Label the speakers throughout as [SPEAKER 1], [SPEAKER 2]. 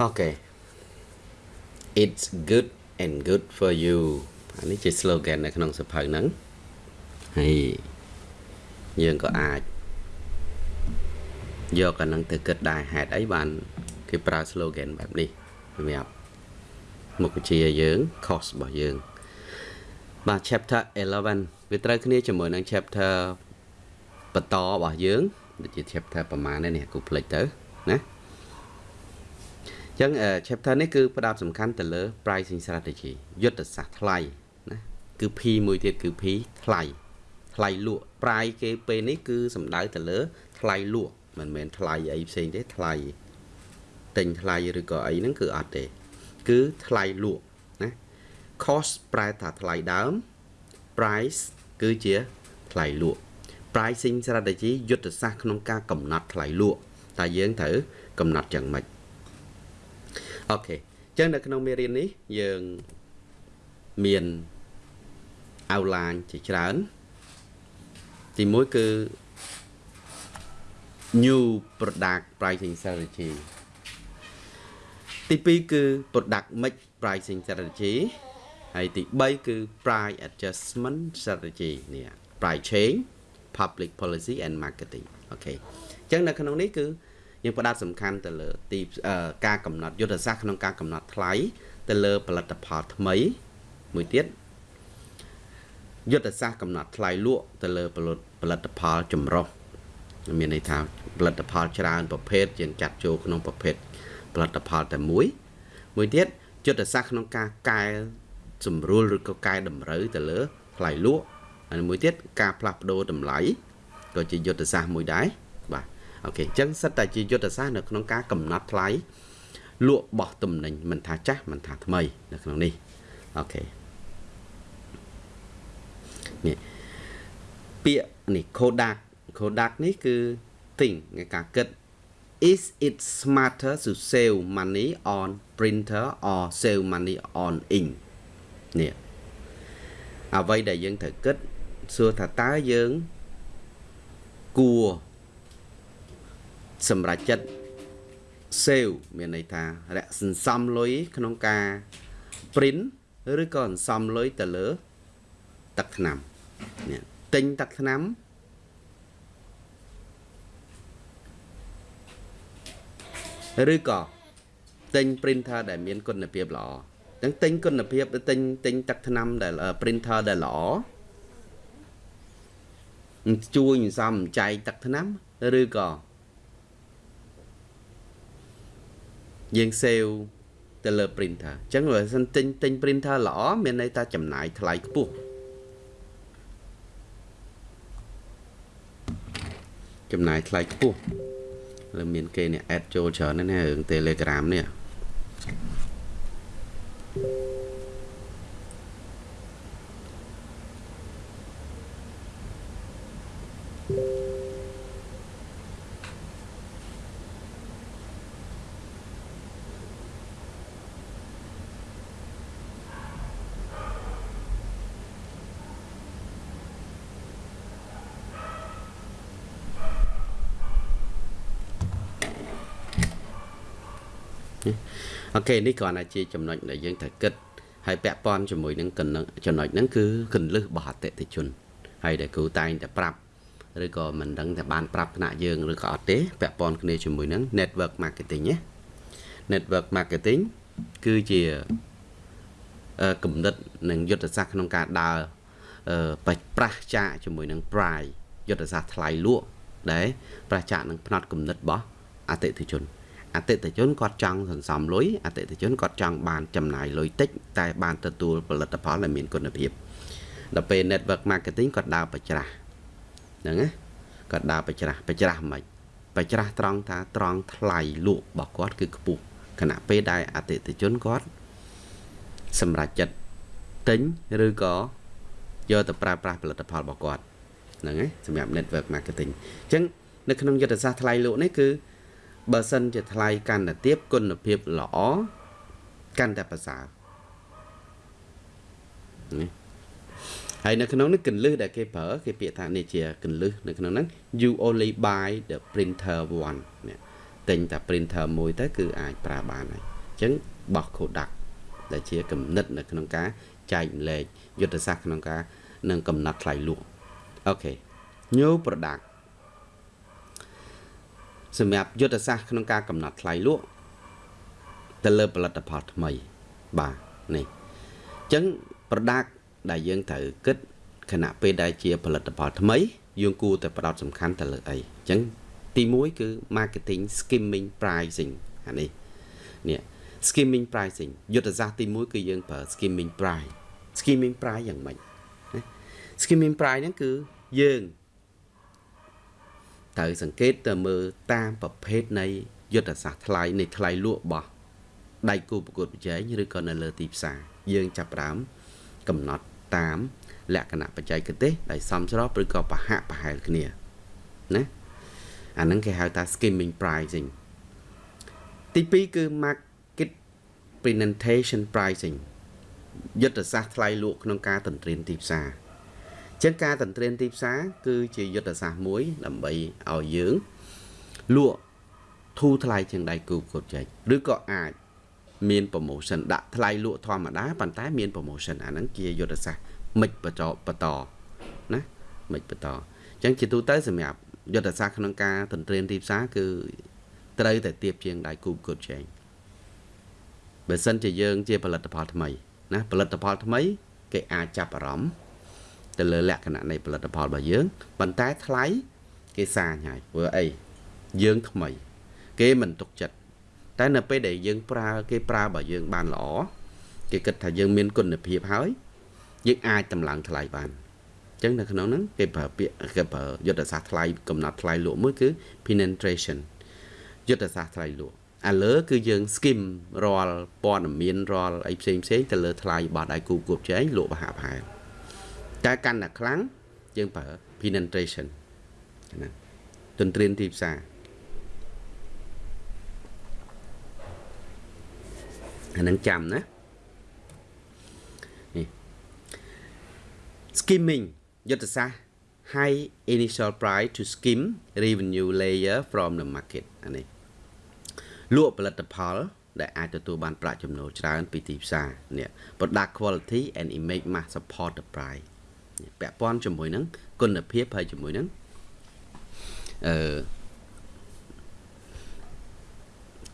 [SPEAKER 1] អូខេ It's good and good for you អានេះជា slogan នៅក្នុងសភៅហ្នឹងហើយយើងក៏អាចយកអាហ្នឹងទៅគិតដែរហេតុអីបានគេប្រើ slogan បែបនេះសម្រាប់មុខវិជ្ជាយើង course របស់យើងបាទ chapter 11វាត្រូវគ្នាជាមួយនឹង chapter បន្តរបស់យើងដូចជា chapter ប្រហែលនេះគូផ្លេចទៅណា អញ្ចឹង chapter នេះគឺផ្ដោតសំខាន់ទៅលើ pricing strategy យុទ្ធសាស្ត្រថ្លៃណាគឺ P មួយទៀតគឺ P ថ្លៃថ្លៃលក់ price គេពេលនេះគឺសំដៅទៅលើ ថ្លៃលក់មិនមែនថ្លៃអីផ្សេងទេថ្លៃទិញថ្លៃឬក៏អីហ្នឹងគឺអត់ទេ គឺថ្លៃលក់ណា cost ប្រែថាថ្លៃដើម price គឺជាថ្លៃលក់ pricing strategy យុទ្ធសាស្ត្រក្នុងការកំណត់ថ្លៃលក់តែយើងត្រូវកំណត់យ៉ាងម៉េច អូខេអញ្ចឹងនៅក្នុងមេរៀននេះយើងមាន outline ជាច្រើន ទី1គឺ new product pricing strategy ទី2គឺ product mix pricing strategy ហើយទី3គឺ price adjustment strategy នេះ price change public policy and marketing អូខេអញ្ចឹងនៅក្នុងនេះគឺ យើងផ្ដោតសំខាន់ទៅលើទីការកំណត់យុទ្ធសាស្ត្រក្នុងការកំណត់ថ្លៃទៅលើផលិតផលថ្មីមួយទៀតយុទ្ធសាស្ត្រកំណត់ថ្លៃលក់ទៅលើផលិតផលចម្រុះមានន័យថាផលិតផលច្រើនប្រភេទយើងចាត់ចូលក្នុងប្រភេទផលិតផលតែមួយ មួយទៀតយុទ្ធសាស្ត្រក្នុងការកែសម្រួលឬក៏កែតម្រូវទៅលើថ្លៃលក់ហើយមួយទៀតការផ្លាស់ប្ដូរតម្លៃក៏ជាយុទ្ធសាស្ត្រមួយដែរបាទ អូខេអញ្ចឹងសិតតែជាយុទ្ធសាស្ត្រនៅក្នុងការកំណត់ថ្លៃលក់បោះទំនិញមិនថាចាស់មិនថាថ្មីនៅក្នុងនេះអូខេនេះពាក្យនេះ Kodak Kodak នេះគឺ think នៃការគិត is it smarter to save money on printer or save money on ink នេះអ្វីដែលយើងត្រូវគិតសួរថាតើយើងគួរ សម្រាប់ចិត្ត save មានន័យថារកសន្សំលុយក្នុងការ print ឬក៏សន្សំលុយទៅលើ ទឹកថ្នាំនេះទិញទឹកថ្នាំឬក៏ទិញ printer ដែលមានគុណភាពល្អទាំងទិញគុណភាពឬទិញទិញទឹកថ្នាំដែល printer ដែលល្អជួយសំចែកទឹកថ្នាំឬក៏ យើង save ទៅលើ printer អញ្ចឹងបើសិនទិញទិញ printer ល្អមានន័យថាចំណាយថ្លៃខ្ពស់ចំណាយថ្លៃខ្ពស់លើមានគេនេះ add ចូលច្រើនណាស់រឿង Telegram នេះ អូខេនេះគ្រាន់តែជាចំណុចដែលយើងត្រូវគិតហើយពាក់ព័ន្ធជាមួយនឹងចំណុចហ្នឹងគឺកន្លឹះរបស់អតិថិជនហើយដែលគ្រូតែងតែប្រាប់ឬក៏មិនដឹងតែបានប្រាប់ថ្នាក់យើងឬក៏អត់ទេពាក់ព័ន្ធគ្នាជាមួយនឹង network marketing ណា network marketing គឺជាគំនិតនិងយុទ្ធសាស្ត្រក្នុងការដើរបប្រាស់ចាកជាមួយនឹង price យុទ្ធសាស្ត្រថ្លៃលក់ដែលប្រាស់ចាកនឹងផ្នត់គំនិតរបស់អតិថិជន អតិថិជនគាត់ចង់សន្សំលុយអតិថិជនគាត់ចង់បានចំណាយលុយតិចតែបានទទួលផលិតផលដែលមានគុណភាពដល់ពេល network marketing គាត់ដើរបច្ច្រាស់ហ្នឹងណាគាត់ដើរបច្ច្រាស់បច្ច្រាស់មិនបច្ច្រាស់ត្រង់ថាត្រង់ថ្លៃលក់របស់គាត់គឺខ្ពស់ខណៈពេលដែលអតិថិជនគាត់សម្រាប់ចិត្តទិញឬក៏យកទៅប្រើប្រាស់ផលិតផលរបស់គាត់ហ្នឹងហើយសម្រាប់ network marketing អញ្ចឹងនៅក្នុងយុទ្ធសាស្ត្រថ្លៃលក់នេះគឺ បើសិនជាថ្លៃកាន់តែទាបគុណភាពល្អកាន់តែប្រសើរនេះហើយនៅក្នុងនេះកន្លឹះដែលគេប្រើគេពាក្យថានេះជាកន្លឹះនៅក្នុងហ្នឹង you only buy the printer one នេះទិញតែ printer មួយទៅគឺអាចប្រើបានហើយអញ្ចឹងបោះ Kodak ដែលជាគំនិតនៅក្នុងការចែកម្លែកយុទ្ធសាស្ត្រក្នុងការនឹងកំណត់ថ្លៃលក់អូខេ new product សម្រាប់យុទ្ធសាស្ត្រក្នុងការកំណត់ថ្លៃលក់ទៅលើផលិតផលថ្មីបាទនេះអញ្ចឹង product ដែលយើងត្រូវគិតខណៈពេលដែលជាផលិតផលថ្មីយើងគួរតែផ្ដោតសំខាន់ទៅលើអីអញ្ចឹងទី1គឺ marketing skimming pricing អានេះនេះ skimming pricing យុទ្ធសាស្ត្រទី1គឺយើងប្រើ skimming price skimming price យ៉ាងម៉េច skimming price ហ្នឹងគឺយើង ត្រូវសង្កេតទៅមើលតាមប្រភេទនៃយុទ្ធសាស្ត្រថ្លៃនៃថ្លៃលក់របស់ដៃគូប្រកួតប្រជែងឬក៏នៅលើទីផ្សារយើងចាប់ផ្ដើមកំណត់តាមលក្ខណៈបច្ចេកទេសដែលសមស្របឬក៏ប្រហាក់ប្រហែលគ្នាណាអាហ្នឹងគេហៅថា skimming pricing ទី2គឺ market presentation pricing យុទ្ធសាស្ត្រថ្លៃលក់ក្នុងការទន្ទ្រានទីផ្សារ ចឹងការទន្ទ្រានទីផ្សារគឺជាយុទ្ធសាស្ត្រមួយ ដើម្បីឲ្យយើងលក់ធូរថ្លៃជាងដៃគូប្រកួតប្រជែងឬក៏អាចមាន promotion ដាក់ថ្លៃលក់ធម្មតាប៉ុន្តែមាន promotion អាហ្នឹងជាយុទ្ធសាស្ត្រមិនបន្តបន្តណាមិនបន្តអញ្ចឹងជាទូទៅសម្រាប់យុទ្ធសាស្ត្រក្នុងការទន្ទ្រានទីផ្សារគឺត្រូវតែទៀបជាងដៃគូប្រកួតប្រជែងបើសិនជាយើងជាផលិតផលថ្មីណាផលិតផលថ្មី គេអាចចាប់អារម្មណ៍ ទៅលើលក្ខណៈនៃផលិតផលរបស់យើងប៉ុន្តែថ្លៃគេសាញហើយព្រោះអីយើងថ្មី គេមិនទុកចិត្តតែនៅពេលដែលយើងប្រើគេប្រើរបស់យើងបានល្អគេគិតថាយើងមានគុណភាពហើយយើងអាចតម្លើងថ្លៃបានអញ្ចឹងនៅក្នុងហ្នឹងគេប្រើពាក្យគេប្រើយុទ្ធសាស្ត្រថ្លៃកំណត់ថ្លៃលក់មួយគឺ penetration យុទ្ធសាស្ត្រថ្លៃលក់ឥឡូវគឺយើង skim រាល់ព័ត៌មានរាល់អីផ្សេងផ្សេងទៅលើថ្លៃរបស់ដៃគូគួបចែងលក់បហាផែ តែកាន់តែខ្លាំងយើងប្រើ penetration ណាទន្ទ្រានទីផ្សារអានឹងចាំណា skimming យុទ្ធសាស្ត្រ high initial price to skim revenue layer from the market អានេះលក់ផលិតផលដែលអាចទទួលបានប្រាក់ចំណូលច្រើនពីទីផ្សារនេះ product quality and image must support the price ពាក់ព័ន្ធជាមួយនឹងគុណភាពហើយជាមួយនឹងអឺ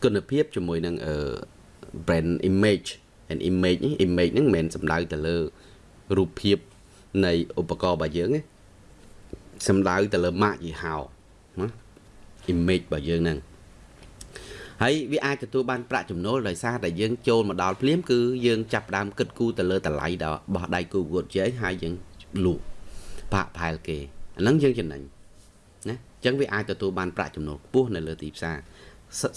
[SPEAKER 1] គុណភាពជាមួយនឹងអឺ brand image and image នេះ image ហ្នឹងមិនមែនសំដៅទៅលើរូបភាពនៃឧបករណ៍របស់យើងសំដៅទៅលើម៉ាកយីហោណា image របស់យើងហ្នឹងហើយវាអាចទទួលបានប្រាក់ចំណូលដោយសារតែយើងចូលមកដល់ភ្លាមគឺយើងចាប់ដើមគិតគូរទៅលើតម្លៃរបស់ដៃគូវត្តជ័យហើយយើង លក់បាក់ផែលគេអាហ្នឹងយើងចំណេញណាអញ្ចឹងវាអាចទទួលបានប្រាក់ចំណូលខ្ពស់នៅលើទីផ្សារ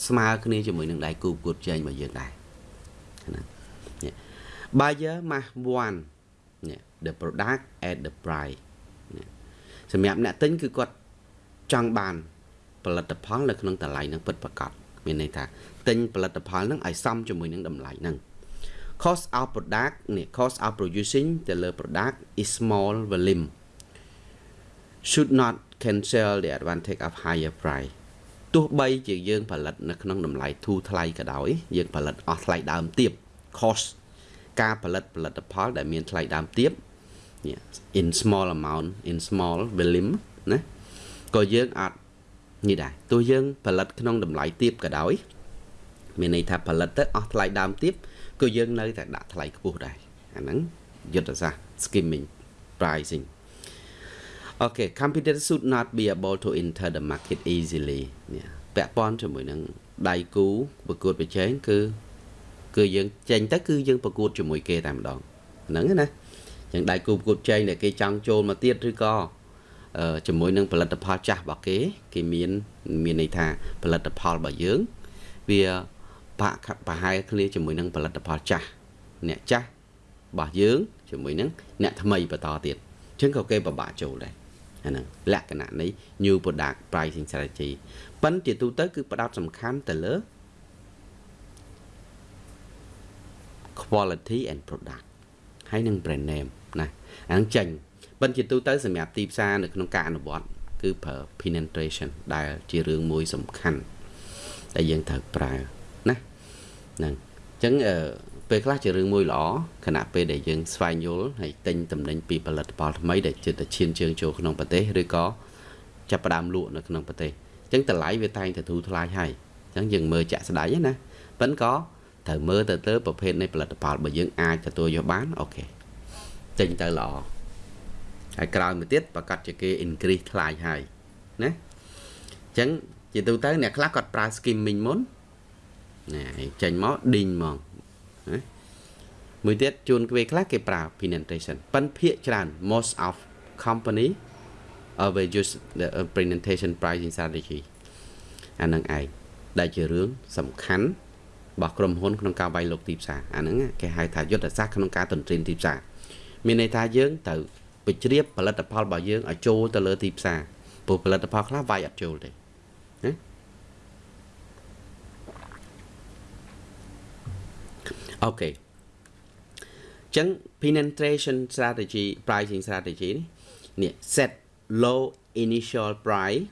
[SPEAKER 1] ស្មើគ្នាជាមួយនឹងដៃគូវត្តជ័យរបស់យើងដែរណា buyer must want the product at the price សម្រាប់អ្នកទិញគឺគាត់ចង់បានផលិតផលនៅក្នុងតម្លៃនឹងពិតប្រាកដមានន័យថាទិញផលិតផលហ្នឹងឲ្យសមជាមួយនឹងតម្លៃហ្នឹង cost of product នេះ cost of producing ទៅលើ product is small volume should not cancel the advantage of higher price ទោះបីជាយើងផលិតនៅក្នុងតម្លៃធូរថ្លៃក៏ដោយយើងផលិតអស់ថ្លៃដើមទាប cost ការផលិតផលិតផលដែលមានថ្លៃដើមទាប in small amount in small volume ណាក៏យើងអត់នេះដែរទោះយើងផលិតក្នុងតម្លៃទាបក៏ដោយមានន័យថាផលិតទៅអស់ថ្លៃដើមទាប ក៏យើងនៅតែដាក់ថ្លៃខ្ពស់ដែរអាហ្នឹងយុទ្ធសាស្ត្រ skimming pricing Okay competitors should not be able to enter the market easily នេះពាក់ព័ន្ធជាមួយនឹងដៃគូប្រកួតប្រជែងគឺគឺយើងចេញទៅគឺយើងប្រកួតជាមួយគេតែម្ដងហ្នឹងណាចឹងដៃគូប្រកួតចែងដែលគេចង់ចូលមកទៀតឬក៏ជាមួយនឹងផលិតផលចាស់របស់គេ គេមានមានន័យថាផលិតផលរបស់យើងវា បាក់ប្រហែលគ្នាជាមួយនឹងផលិតផលចាស់អ្នកចាស់របស់យើងជាមួយនឹងអ្នកថ្មីបន្តទៀតអញ្ចឹងក៏គេពិបាកចូលដែរអាហ្នឹងលក្ខណៈនៃ new product pricing strategy ប៉ុន្តែជាទូទៅគឺផ្ដោតសំខាន់ទៅលើ quality and product ហើយនឹង brand name ណាអានឹងចេញបិណ្ឌជាទូទៅសម្រាប់ទីផ្សារនៅក្នុងការអនុវត្តគឺប្រើ penetration ដែលជារឿងមួយសំខាន់ដែលយើងត្រូវប្រើណា ហ្នឹងអញ្ចឹងអឺពេលខ្លះជារឿងមួយល្អខណៈពេលដែលយើងស្វែងយល់ហើយទិញតំណែងពីផលិតផលថ្មីដែលចិត្តឈានជើងចូលក្នុងប្រទេសឬក៏ចាប់ផ្ដើមលក់នៅក្នុងប្រទេសអញ្ចឹងតម្លៃវាតែងតែធូរថ្លៃហើយអញ្ចឹងយើងមើលចាក់ស្ដាយណាប៉ិនក៏ត្រូវមើលទៅទៅប្រភេទនៃផលិតផលបើយើងអាចទទួលយកបានអូខេចេញទៅល្អហើយក្រោយមកទៀតប្រកាសជាគេ increase ថ្លៃហើយណាអញ្ចឹងជាទូទៅអ្នកខ្លះគាត់ប្រើ skimming មុន ណាចេញមកឌីងហ្មងណាមួយទៀតជួនគេខ្លះគេប្រើ penetration ប៉ុន្តែភាគច្រើន most of company uh, will use the uh, presentation pricing strategy អានឹងឯងដែលជារឿងសំខាន់របស់ក្រុមហ៊ុនក្នុងការវាយលុកទីផ្សារអាហ្នឹងគេហៅថាយុទ្ធសាស្ត្រក្នុងការទន្ទ្រានទីផ្សារមានន័យថាយើងត្រូវបញ្ជ្រាបផលិតផលរបស់យើងឲ្យចូលទៅលើទីផ្សារព្រោះផលិតផលខ្លះវាយអត់ចូលទេ អូខេចឹង penetration strategy pricing strategy នេះ set low initial price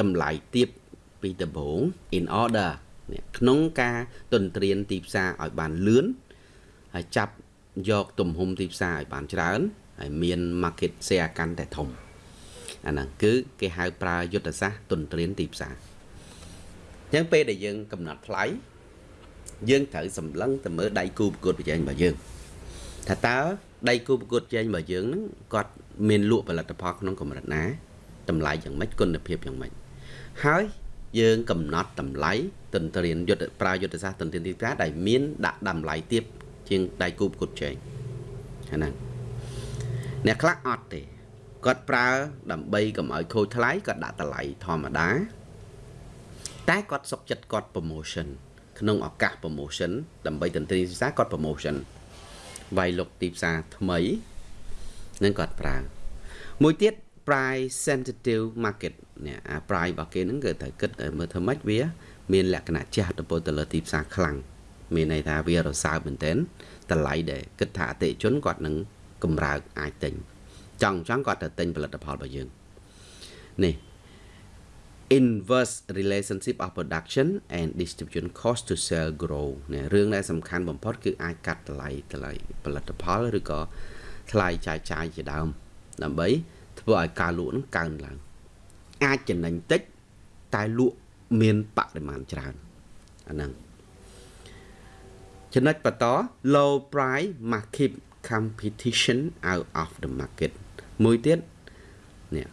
[SPEAKER 1] តម្លៃទាបពីដំបូង in order ក្នុងការទន្ទ្រានទីផ្សារឲ្យបានលឿនហើយចាប់យកទំហំទីផ្សារឲ្យបានច្រើនហើយមាន market share កាន់តែធំអាហ្នឹងគឺគេហៅប្រើយុទ្ធសាស្ត្រទន្ទ្រានទីផ្សារអញ្ចឹងពេលដែលយើងកំណត់ថ្លៃ យើងត្រូវសម្លឹងទៅមើលដៃគូប្រកួតប្រជែងរបស់យើងថាតើដៃគូប្រកួតប្រជែងរបស់យើងហ្នឹងគាត់មានលក់ផលិតផលក្នុងកម្រិតណាតម្លៃយ៉ាងម៉េចគុណភាពយ៉ាងម៉េចហើយយើងកំណត់តម្លៃទន្ទ្រានយុទ្ធប្រើយុទ្ធសាស្ត្រទន្ទ្រានទីផ្សារដែលមានដាក់តម្លៃទាបជាងដៃគូប្រកួតប្រជែងហ្នឹងអ្នកខ្លះអត់ទេគាត់ប្រើដើម្បីកុំឲ្យខូចថ្លៃគាត់ដាក់តម្លៃធម្មតាតែគាត់សុកចិត្តគាត់ promotion ក្នុងឱកាស promotion ដើម្បីទន្ទ្រានទីផ្សារគាត់ promotion វាយលុកទីផ្សារថ្មីនឹងគាត់ប្រើ មួយទៀត price sensitive market នេះអា price របស់គេហ្នឹងគឺត្រូវគិតមើលធ្វើម៉េចវា មានលក្ខណៈជះទៅពលទៅលើទីផ្សារខ្លាំងមានន័យថាវារសើបមែនទែនតម្លៃដែលគិតថាអតិជនគាត់នឹងកម្រើកអាចទិញចង់ចង់គាត់ទៅទិញផលិតផលរបស់យើងនេះ inverse relationship of production and distribution cost to sell grow នេះរឿងដែលសំខាន់បំផុតគឺអាចកាត់តម្លៃតម្លៃផលិតផលឬក៏ថ្លៃចាយចាយជាដើម ដើម្បីធ្វើឲ្យការលក់នឹងកើនឡើង អាចចំណេញតិចតែលក់មានបរិមាណច្រើនអាហ្នឹងចំណុចបន្ត low price must keep competition out of the market មួយទៀតនេះ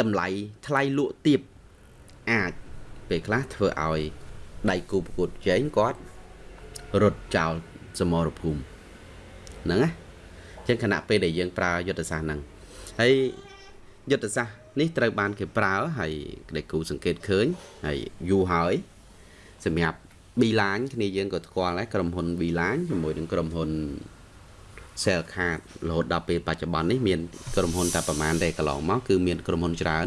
[SPEAKER 1] តម្លៃថ្លៃលក់ទៀបអាចពេលខ្លះធ្វើឲ្យដៃគូប្រកួតប្រជែងគាត់រត់ចោលសមរភូមិហ្នឹងណាចឹងខណៈពេលដែលយើងប្រើយុទ្ធសាស្ត្រហ្នឹងហើយយុទ្ធសាស្ត្រនេះត្រូវបានគេប្រើហើយដែលគូសង្កេតឃើញហើយយូរហើយសម្រាប់ Beeline គ្នាយើងក៏ស្គាល់ដែរក្រុមហ៊ុន Beeline ជាមួយនឹងក្រុមហ៊ុន Cell Card រហូតដល់ពេលបច្ចុប្បន្ននេះមានក្រុមហ៊ុនតែប្រហែលតែកន្លងមកគឺមានក្រុមហ៊ុនច្រើន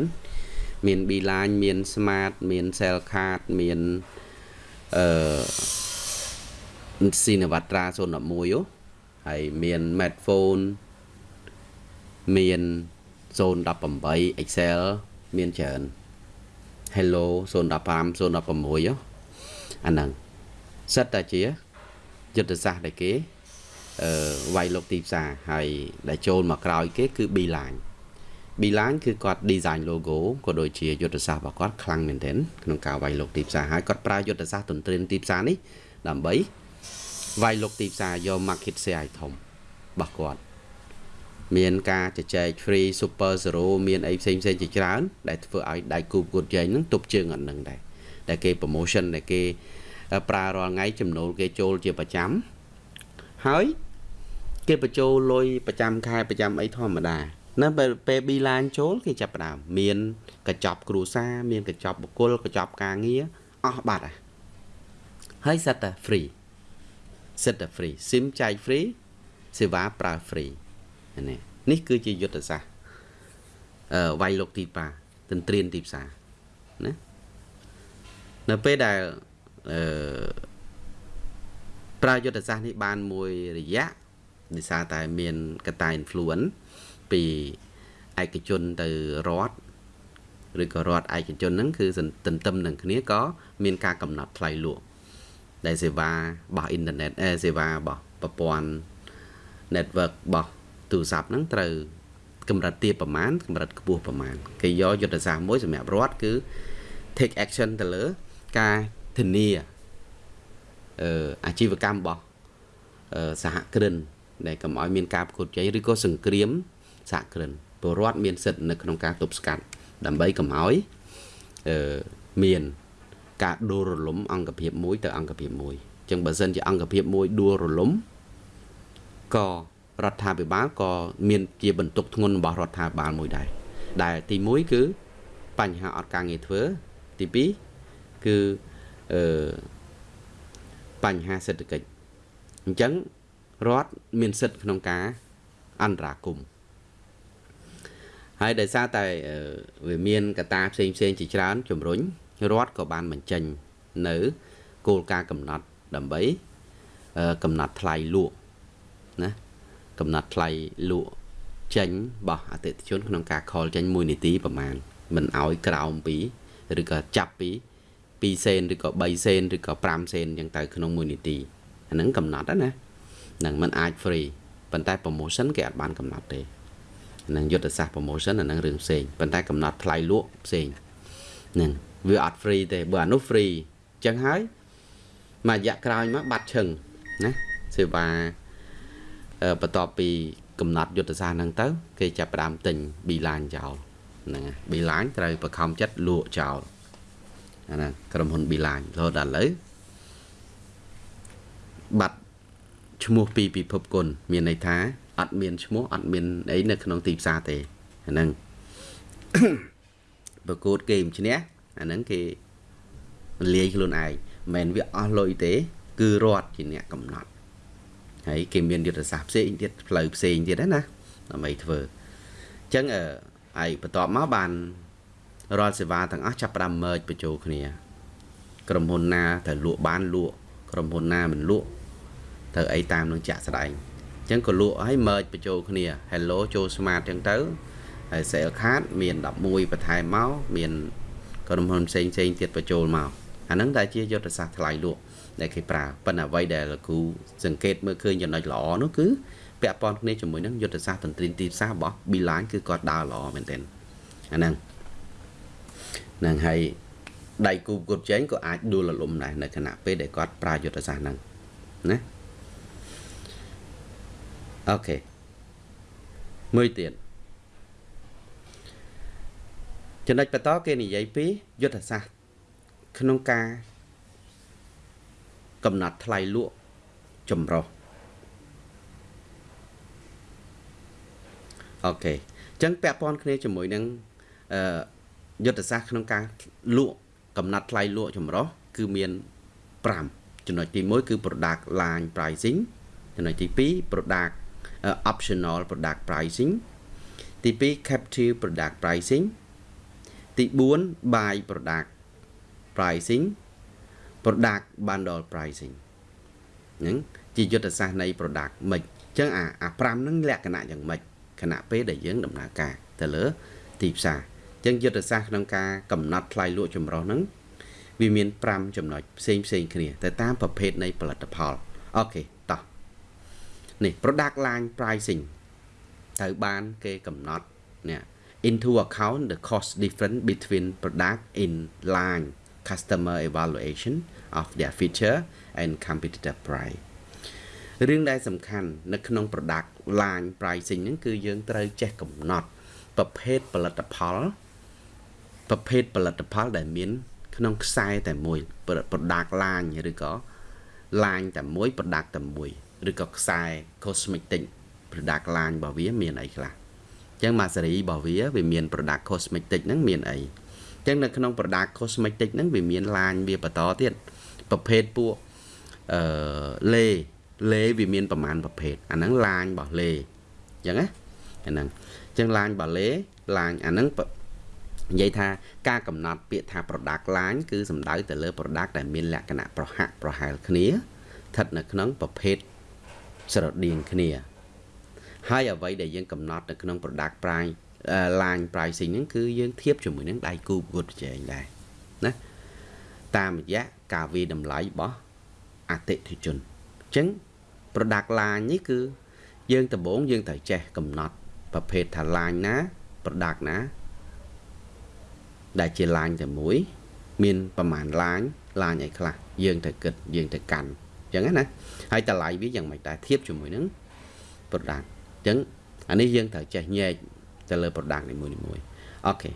[SPEAKER 1] មាន Beeline មាន Smart មាន Cell Card មានអឺ Sinavatra 011ហើយមាន Medphone មាន018 Excel មានច្រើន Hello 015 016អាហ្នឹងសិតតែជាយុទ្ធសាស្ត្រដែលគេអឺ វាយលុកទីផ្សារហើយដែលចូលមកក្រោយគេគឺ Beeline Beeline គឺគាត់ design logo ក៏ដូចជាយុទ្ធសាស្ត្ររបស់គាត់ខ្លាំងមែនទែនក្នុងការវាយលុកទីផ្សារហើយគាត់ប្រើយុទ្ធសាស្ត្រទន្ទ្រានទីផ្សារនេះដើម្បីវាយលុកទីផ្សារយក market share ឲ្យធំរបស់គាត់មានការជជែក free super zero មានអីផ្សេងផ្សេងជាច្រើន ដែលធ្វើឲ្យដៃគូប្រកួតប្រជែងនឹងទប់ជើងអត់នឹងដែរដែលគេ promotion ដែលគេប្រើរាល់ថ្ងៃចំណូលគេចូលជាប្រចាំហើយ គេបញ្ចូលលុយប្រចាំខែប្រចាំអីធម្មតាណាពេលពេល Beeline ចូលគេចាប់ផ្ដើមមានកញ្ចប់គ្រួសារមានកញ្ចប់បុគ្គលកញ្ចប់ការងារអស់បាត់ហើយហើយសិតតែ free សិតតែ free SIM ចែក free សេវាប្រើ free នេះនេះគឺជាយុទ្ធសាស្ត្រអឺវាយលុកទីប៉ាទន្ទ្រានទីផ្សារណានៅពេលដែលអឺប្រើយុទ្ធសាស្ត្រនេះបានមួយរយៈ ដោយសារតែមានកតា influence ពីឯកជនទៅរដ្ឋឬក៏រដ្ឋឯកជនហ្នឹងគឺទន្ទឹមនឹងគ្នាក៏មានការកំណត់ថ្លៃលក់ដែលសេវារបស់អ៊ីនធឺណិតអេសេវារបស់ប្រព័ន្ធ network របស់ទូរស័ព្ទហ្នឹងត្រូវកម្រិតទាបប្រមាណកម្រិតខ្ពស់ប្រមាណគេយកយុទ្ធសាស្ត្រមួយសម្រាប់រដ្ឋគឺ take action ទៅលើការធានាអឺអាជីវកម្មរបស់សហគ្រិន ដែលកុំឲ្យមានការប្រកួតប្រជែងឬក៏សង្គ្រាមសហគ្រិនពលរដ្ឋមានសិទ្ធិនៅក្នុងការទប់ស្កាត់ដើម្បីកុំឲ្យអឺមានការដួលរលំអង្គភាពមួយទៅអង្គភាពមួយអញ្ចឹងបើសិនជាអង្គភាពមួយដួលរលំក៏រដ្ឋាភិបាលក៏មានជាបន្ទុកធ្ងន់របស់រដ្ឋាភិបាលមួយដែរដែលទី1គឺបញ្ហាអត់ការងារធ្វើទី2គឺអឺបញ្ហាសេដ្ឋកិច្ចអញ្ចឹង រដ្ឋមានសិទ្ធិក្នុងការអន្តរាគមន៍ហើយដោយសារតែវាមានកត្តាផ្សេងផ្សេងជាច្រើនជំរុញរដ្ឋក៏បានបញ្ចេញនៅគោលការណ៍កំណត់ដើម្បីកំណត់ថ្លៃលក់ណាកំណត់ថ្លៃលក់ចេញរបស់អតិថិជនក្នុងការខលចេញ1នាទីប្រហែលមិនឲ្យក្រោមពីឬក៏ចាប់ពី2សេនឬក៏3សេនឬក៏5សេនអញ្ចឹងទៅក្នុង1នាទីអាហ្នឹងកំណត់ណាហ្នឹងมันអាច free ប៉ុន្តែ promotion គេអត់បានកំណត់ទេនឹងយុទ្ធសាស្ត្រ promotion អានឹងរឿងផ្សេងប៉ុន្តែកំណត់ថ្លៃលក់ផ្សេងហ្នឹងវាអត់ free ទេបើអានោះ free អញ្ចឹងហើយមួយរយៈក្រោយមកបាត់ឈឹងណាសេវាបន្ទាប់ពីកំណត់យុទ្ធសាស្ត្រហ្នឹងទៅ គេចាប់ផ្ដើមទិញ B-line ចោលហ្នឹង B-line ត្រូវបខំចិត្តលក់ចោលអាហ្នឹងក្រុមហ៊ុន B-line រហូតដល់ឥឡូវបាត់ ឈ្មោះពីពិភពគុណមានន័យថាអត់មានឈ្មោះអត់មានអីនៅក្នុងទីផ្សារទេអាហ្នឹងប្រកួតគេមឈ្នះអាហ្នឹងគេលាយខ្លួនឯងមិនមែនវាអស់លុយទេ គឺរដ្ឋជាអ្នកកំណត់ហើយគេមានយុទ្ធសាស្ត្រផ្សេងទៀតផ្លូវផ្សេងទៀតណាដើម្បីធ្វើអញ្ចឹងអឺហើយបន្ទាប់មកបានរាល់សេវាទាំងអស់ចាប់ផ្ដើម merge បញ្ចូលគ្នា ក្រុមហ៊ុនណាត្រូវលក់បានលក់ក្រុមហ៊ុនណាមិនលក់ ត្រូវអីតាមនឹងចាក់ស្ដែងអញ្ចឹងក៏លក់ឲ្យ merge បញ្ចូលគ្នា Hello ចូល Smart អញ្ចឹងទៅហើយ sale card មាន11បន្ថែមមកមានក្រុមហ៊ុនផ្សេងផ្សេងទៀតបញ្ចូលមកអាហ្នឹងដែលជាយុទ្ធសាស្ត្រថ្លៃលក់ដែលគេប្រើប៉ុន្តែអ្វីដែលលោកគ្រូសង្កេតមើលឃើញចំណុចល្អនោះគឺពាក់ព័ន្ធគ្នាជាមួយនឹងយុទ្ធសាស្ត្រតន្ត្រីទីផ្សាររបស់ Beeline គឺគាត់ដើរល្អមែនទែនអាហ្នឹងនឹងហើយដៃគូគ្រប់ជែងក៏អាចដួលរលំដែរនៅខណៈពេលដែលគាត់ប្រើយុទ្ធសាស្ត្រហ្នឹងណា អូខេមួយទៀតចំណុចបន្តគេនិយាយពីយុទ្ធសាស្ត្រក្នុងការកំណត់ថ្លៃលក់ចម្រុះអូខេអញ្ចឹងពាក់ព័ន្ធគ្នាជាមួយនឹងអឺយុទ្ធសាស្ត្រក្នុងការលក់កំណត់ថ្លៃលក់ចម្រុះគឺមាន5ចំណុចទី1គឺ product line pricing ចំណុចទី2 product optional product pricing ទី2 captive product pricing ទី4 buy product pricing product bundle pricing ហ្នឹងជាយុទ្ធសាស្ត្រនៃ product មិនអញ្ចឹងអាអា5ហ្នឹងលក្ខណៈយ៉ាងម៉េចខណៈពេលដែលយើងដំណើរការទៅលើទីផ្សារអញ្ចឹងយុទ្ធសាស្ត្រក្នុងការកំណត់ថ្លៃលក់ចម្រុះហ្នឹងវាមាន5ចំណុចផ្សេងផ្សេងគ្នាទៅតាមប្រភេទនៃផលិតផលអូខេតោះ នេះ product line pricing ត្រូវបានគេកំណត់នេះ into account the cost difference between product in line customer evaluation of their feature and competitor price រឿងដែលសំខាន់នៅក្នុង product line pricing ហ្នឹងគឺយើងត្រូវចេះកំណត់ប្រភេទផលិតផលប្រភេទផលិតផលដែលមាន ក្នុងខ្សែតែមួយ product line ឬក៏ line តែមួយ product តែមួយ ឬក៏ខ្សែ cosmetic product line របស់វាមានអីខ្លះអញ្ចឹងមកសេរីរបស់វាវាមាន product cosmetic ហ្នឹងមានអីអញ្ចឹងនៅក្នុង product cosmetic ហ្នឹងវាមាន line វាបន្តទៀតប្រភេទពួកអឺលេលេវាមានប្រមាណប្រភេទអាហ្នឹង line របស់លេអញ្ចឹងណាអាហ្នឹងអញ្ចឹង line របស់លេ line អាហ្នឹងនិយាយថាការកំណត់ពាក្យថា product line គឺសំដៅទៅលើ product ដែលមានលក្ខណៈប្រហាក់ប្រហែលគ្នាស្ថិតនៅក្នុងប្រភេទ ស្រដៀងគ្នា ហើយអ្វីដែលយើងកំណត់នៅក្នុង product price line pricing ហ្នឹងគឺយើងធៀបជាមួយនឹងដៃគូប្រកួតប្រជែងដែរណាតាមរយៈការវិតម្លៃរបស់អតិថិជនអញ្ចឹង product line នេះគឺ យើងដំបូងយើងត្រូវចេះកំណត់ប្រភេទថា line ណា product ណា ដែលជា line តែមួយ មានប្រមាណ line line អីខ្លះយើងត្រូវគិតយើងត្រូវកាន់ អញ្ចឹងណាហើយតម្លៃវាយ៉ាងម៉េចដែរធៀបជាមួយនឹង product អញ្ចឹងអានេះយើងត្រូវចេះញែកទៅលើ product នីមួយៗអូខេ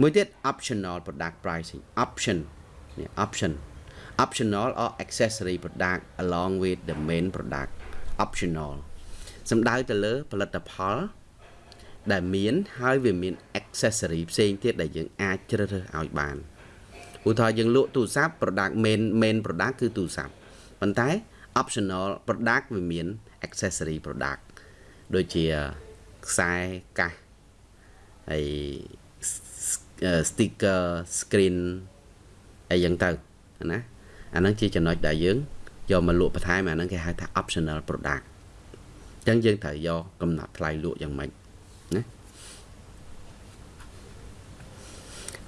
[SPEAKER 1] មួយទៀត optional product pricing option នេះ option optional or accessory product along with the main product optional សំដៅទៅលើផលិតផលដែលមានហើយវាមាន accessory ផ្សេងទៀតដែលយើងអាចជ្រើសរើសឲ្យបានឧទាហរណ៍យើងលក់ទូរស័ព្ទ product main main product គឺទូរស័ព្ទ ប៉ុន្តែ optional product វាមាន accessory product ដូចជាខ្សែកាសហើយ sticker screen អីយ៉ាងទៅណាអាហ្នឹងជាចំណុចដែលយើងយកមកលក់បន្ថែមអាហ្នឹងគេហៅថា optional product អញ្ចឹងយើងត្រូវយកកំណត់ថ្លៃលក់យ៉ាងម៉េចណា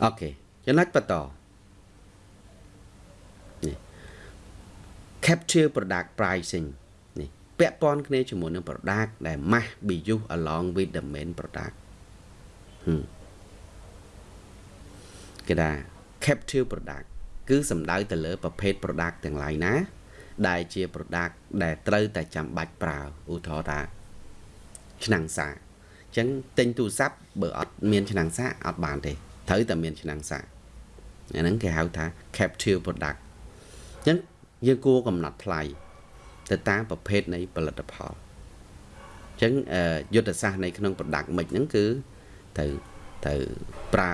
[SPEAKER 1] អូខេចំណុចបន្ត capture product pricing នេះពាក់ព័ន្ធគ្នាជាមួយនឹង product ដែល must be used along with the main product ហឹមគេថា capture product គឺសំដៅទៅលើប្រភេទ product ទាំងឡាយណា ដែលជា product ដែលត្រូវតែចាំបាច់ប្រើឧទាហរណ៍ថាឆ្នាំងសាអញ្ចឹងទិញទូរស័ព្ទបើអត់មានឆ្នាំងសាអត់បានទេត្រូវតែមានឆ្នាំងសាអាហ្នឹងគេហៅថា capture product អញ្ចឹង យើងគួរកំណត់ថ្លៃទៅតាមប្រភេទនៃផលិតផលអញ្ចឹងយុទ្ធសាស្ត្រនៅក្នុង product មិនហ្នឹងគឺត្រូវត្រូវប្រើ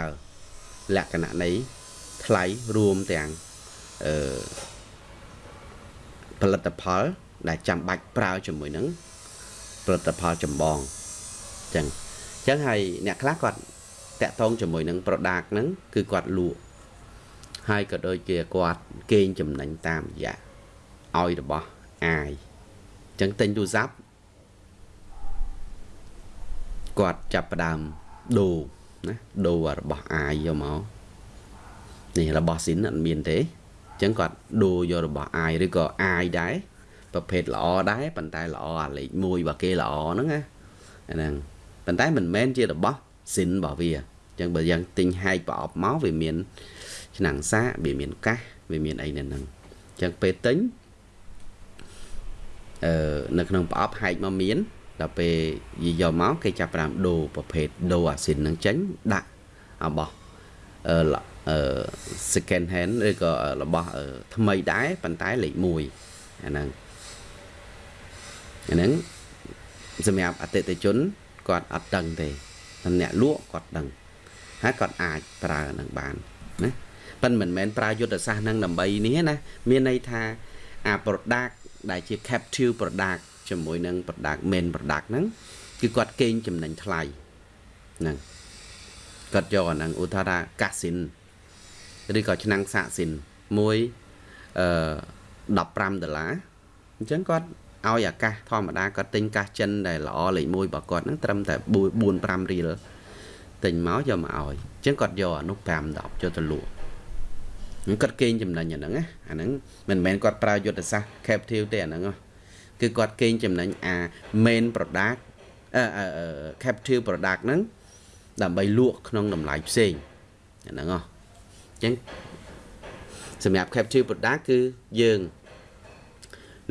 [SPEAKER 1] លក្ខណៈនៃថ្លៃរួមទាំងអឺផលិតផល ដែលចាំបាច់ប្រើជាមួយនឹងផលិតផលចម្បងអញ្ចឹងអញ្ចឹងហើយអ្នកខ្លះគាត់តាក់ទងជាមួយនឹង product ហ្នឹងគឺគាត់លក់ ហើយក៏ដូចជាគាត់កេងចំណេញតាមរយៈឲ្យរបស់អាយអញ្ចឹងទិញទូរស័ព្ទគាត់ចាប់ផ្ដើមដូរណាដូររបស់អាយយកមកនេះរបស់ស៊ីនអត់មានទេអញ្ចឹងគាត់ដូរយករបស់អាយឬក៏អាយដែរប្រភេទល្អដែរប៉ុន្តែល្អអាលេខ1របស់គេល្អហ្នឹងណាហ្នឹងប៉ុន្តែមិនមែនជារបស់ស៊ីនរបស់វាអញ្ចឹងបើយ៉ាងទិញហែកប្រអប់មកវាមាន ឆ្នាំងសាកវាមានកាសវាមានអីនៅហ្នឹងអញ្ចឹងពេលទិញអឺនៅក្នុងប្រអប់ហែកមកមានដល់ពេលយីយកមកគេចាប់ផ្ដើមដូរប្រភេទដូរអាស៊ីនហ្នឹងចេញដាក់របស់អឺអឺ second hand ឬក៏របស់ថ្មីដែរប៉ុន្តែលេខ1អាហ្នឹងអាហ្នឹងសម្រាប់អតិថិជនគាត់អត់ដឹងទេតែអ្នកលក់គាត់ដឹងហើយគាត់អាចប្រើនឹងបានណា ប៉ិនមិនមែនប្រើយុទ្ធសាស្ត្រនឹងដើម្បីនេះណាមានន័យថាអា product ដែលជា captive product ជាមួយនឹង product main product ហ្នឹងគឺគាត់កេងចំណេញថ្លៃហ្នឹងគាត់យកអាហ្នឹងឧទាហរណ៍ថាកាស៊ីនឬក៏ឆ្នាំងសាកស៊ីនមួយអឺ15ដុល្លារអញ្ចឹងគាត់ឲ្យអាកាសធម្មតាគាត់ទិញកាសចិនដែលល្អលេខ1របស់គាត់ហ្នឹងត្រឹមតែ4 5រៀលទិញមកយកមកឲ្យអញ្ចឹងគាត់យកអានោះ5 10ចូលទៅលក់ហ្នឹង គាត់កេងចំណេញអាហ្នឹងណាអាហ្នឹងមិនមែនគាត់ប្រើយុទ្ធសាស្ត្រ captive ទេអាហ្នឹងគឺគាត់កេងចំណេញអា main product អឺ captive product ហ្នឹងដើម្បីលក់ក្នុងតម្លៃផ្សេងអាហ្នឹងហ៎ចឹងសម្រាប់ captive product គឺយើង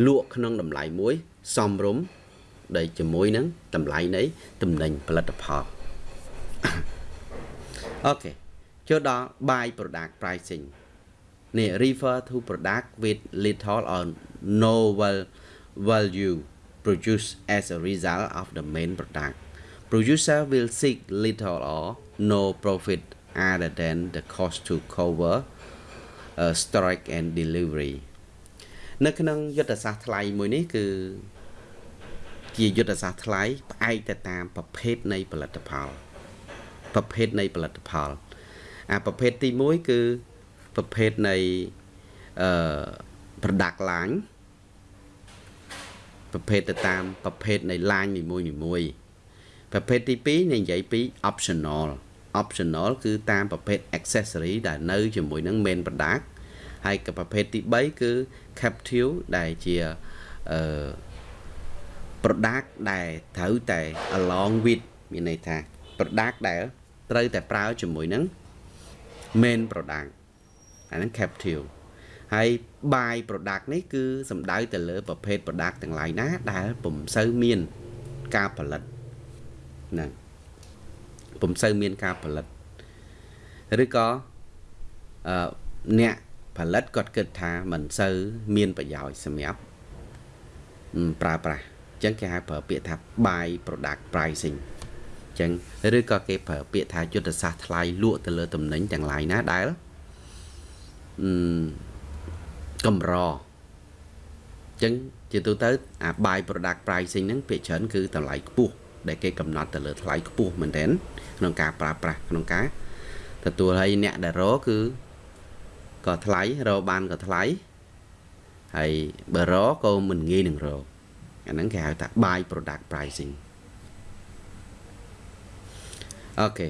[SPEAKER 1] លក់ក្នុងតម្លៃមួយសមរម្យដែលជាមួយនឹងតម្លៃនៃតំណែងផលិតផលអូខេចូលដល់ buy product pricing នេះ refer to product with little or no value produced as a result of the main product producer will seek little or no profit other than the cost to cover uh, storage and delivery នៅក្នុងយុទ្ធសាស្ត្រថ្លៃមួយនេះគឺជាយុទ្ធសាស្ត្រថ្លៃផ្អែកទៅតាមប្រភេទនៃផលិតផលប្រភេទនៃផលិតផលអាប្រភេទទី1គឺ ប្រភេទនៃអឺ product line ប្រភេទទៅតាមប្រភេទនៃ line នីមួយៗប្រភេទទី2និយាយពី optional optional គឺតាមប្រភេទ accessory ដែលនៅជាមួយនឹង main product ហើយក៏ប្រភេទទី3គឺ capsule ដែលជាអឺ product ដែលត្រូវតែ along with មានន័យថា product ដែលត្រូវតែប្រើជាមួយនឹង main product អាហ្នឹង capsule ហើយ by product នេះគឺសំដៅទៅលើប្រភេទ product ទាំងឡាយណាដែលពុំសូវមានការផលិតហ្នឹងពុំសូវមានការផលិតឬក៏អឺអ្នកផលិតគាត់គិតថាមិនសូវមានប្រយោជន៍សម្រាប់ប្រើប្រាស់អញ្ចឹងគេហៅប្រើពាក្យថា buy product pricing អញ្ចឹងឬក៏គេប្រើពាក្យថាយុទ្ធសាស្ត្រថ្លៃលក់ទៅលើតំណែងទាំងឡាយណាដែលអឺ កម្រអញ្ចឹងជាទូទៅអា buy product pricing ហ្នឹងពាក្យច្រើនគឺតម្លៃខ្ពស់ដែលគេកំណត់ទៅលើថ្លៃខ្ពស់មែនទែនក្នុងការប្រើប្រាស់ក្នុងការទទួលហើយអ្នកដែលរគឺក៏ថ្លៃរបានក៏ថ្លៃហើយបើរក៏មិនងាយនឹងរអាហ្នឹងគេហៅថា buy product pricing អូខេ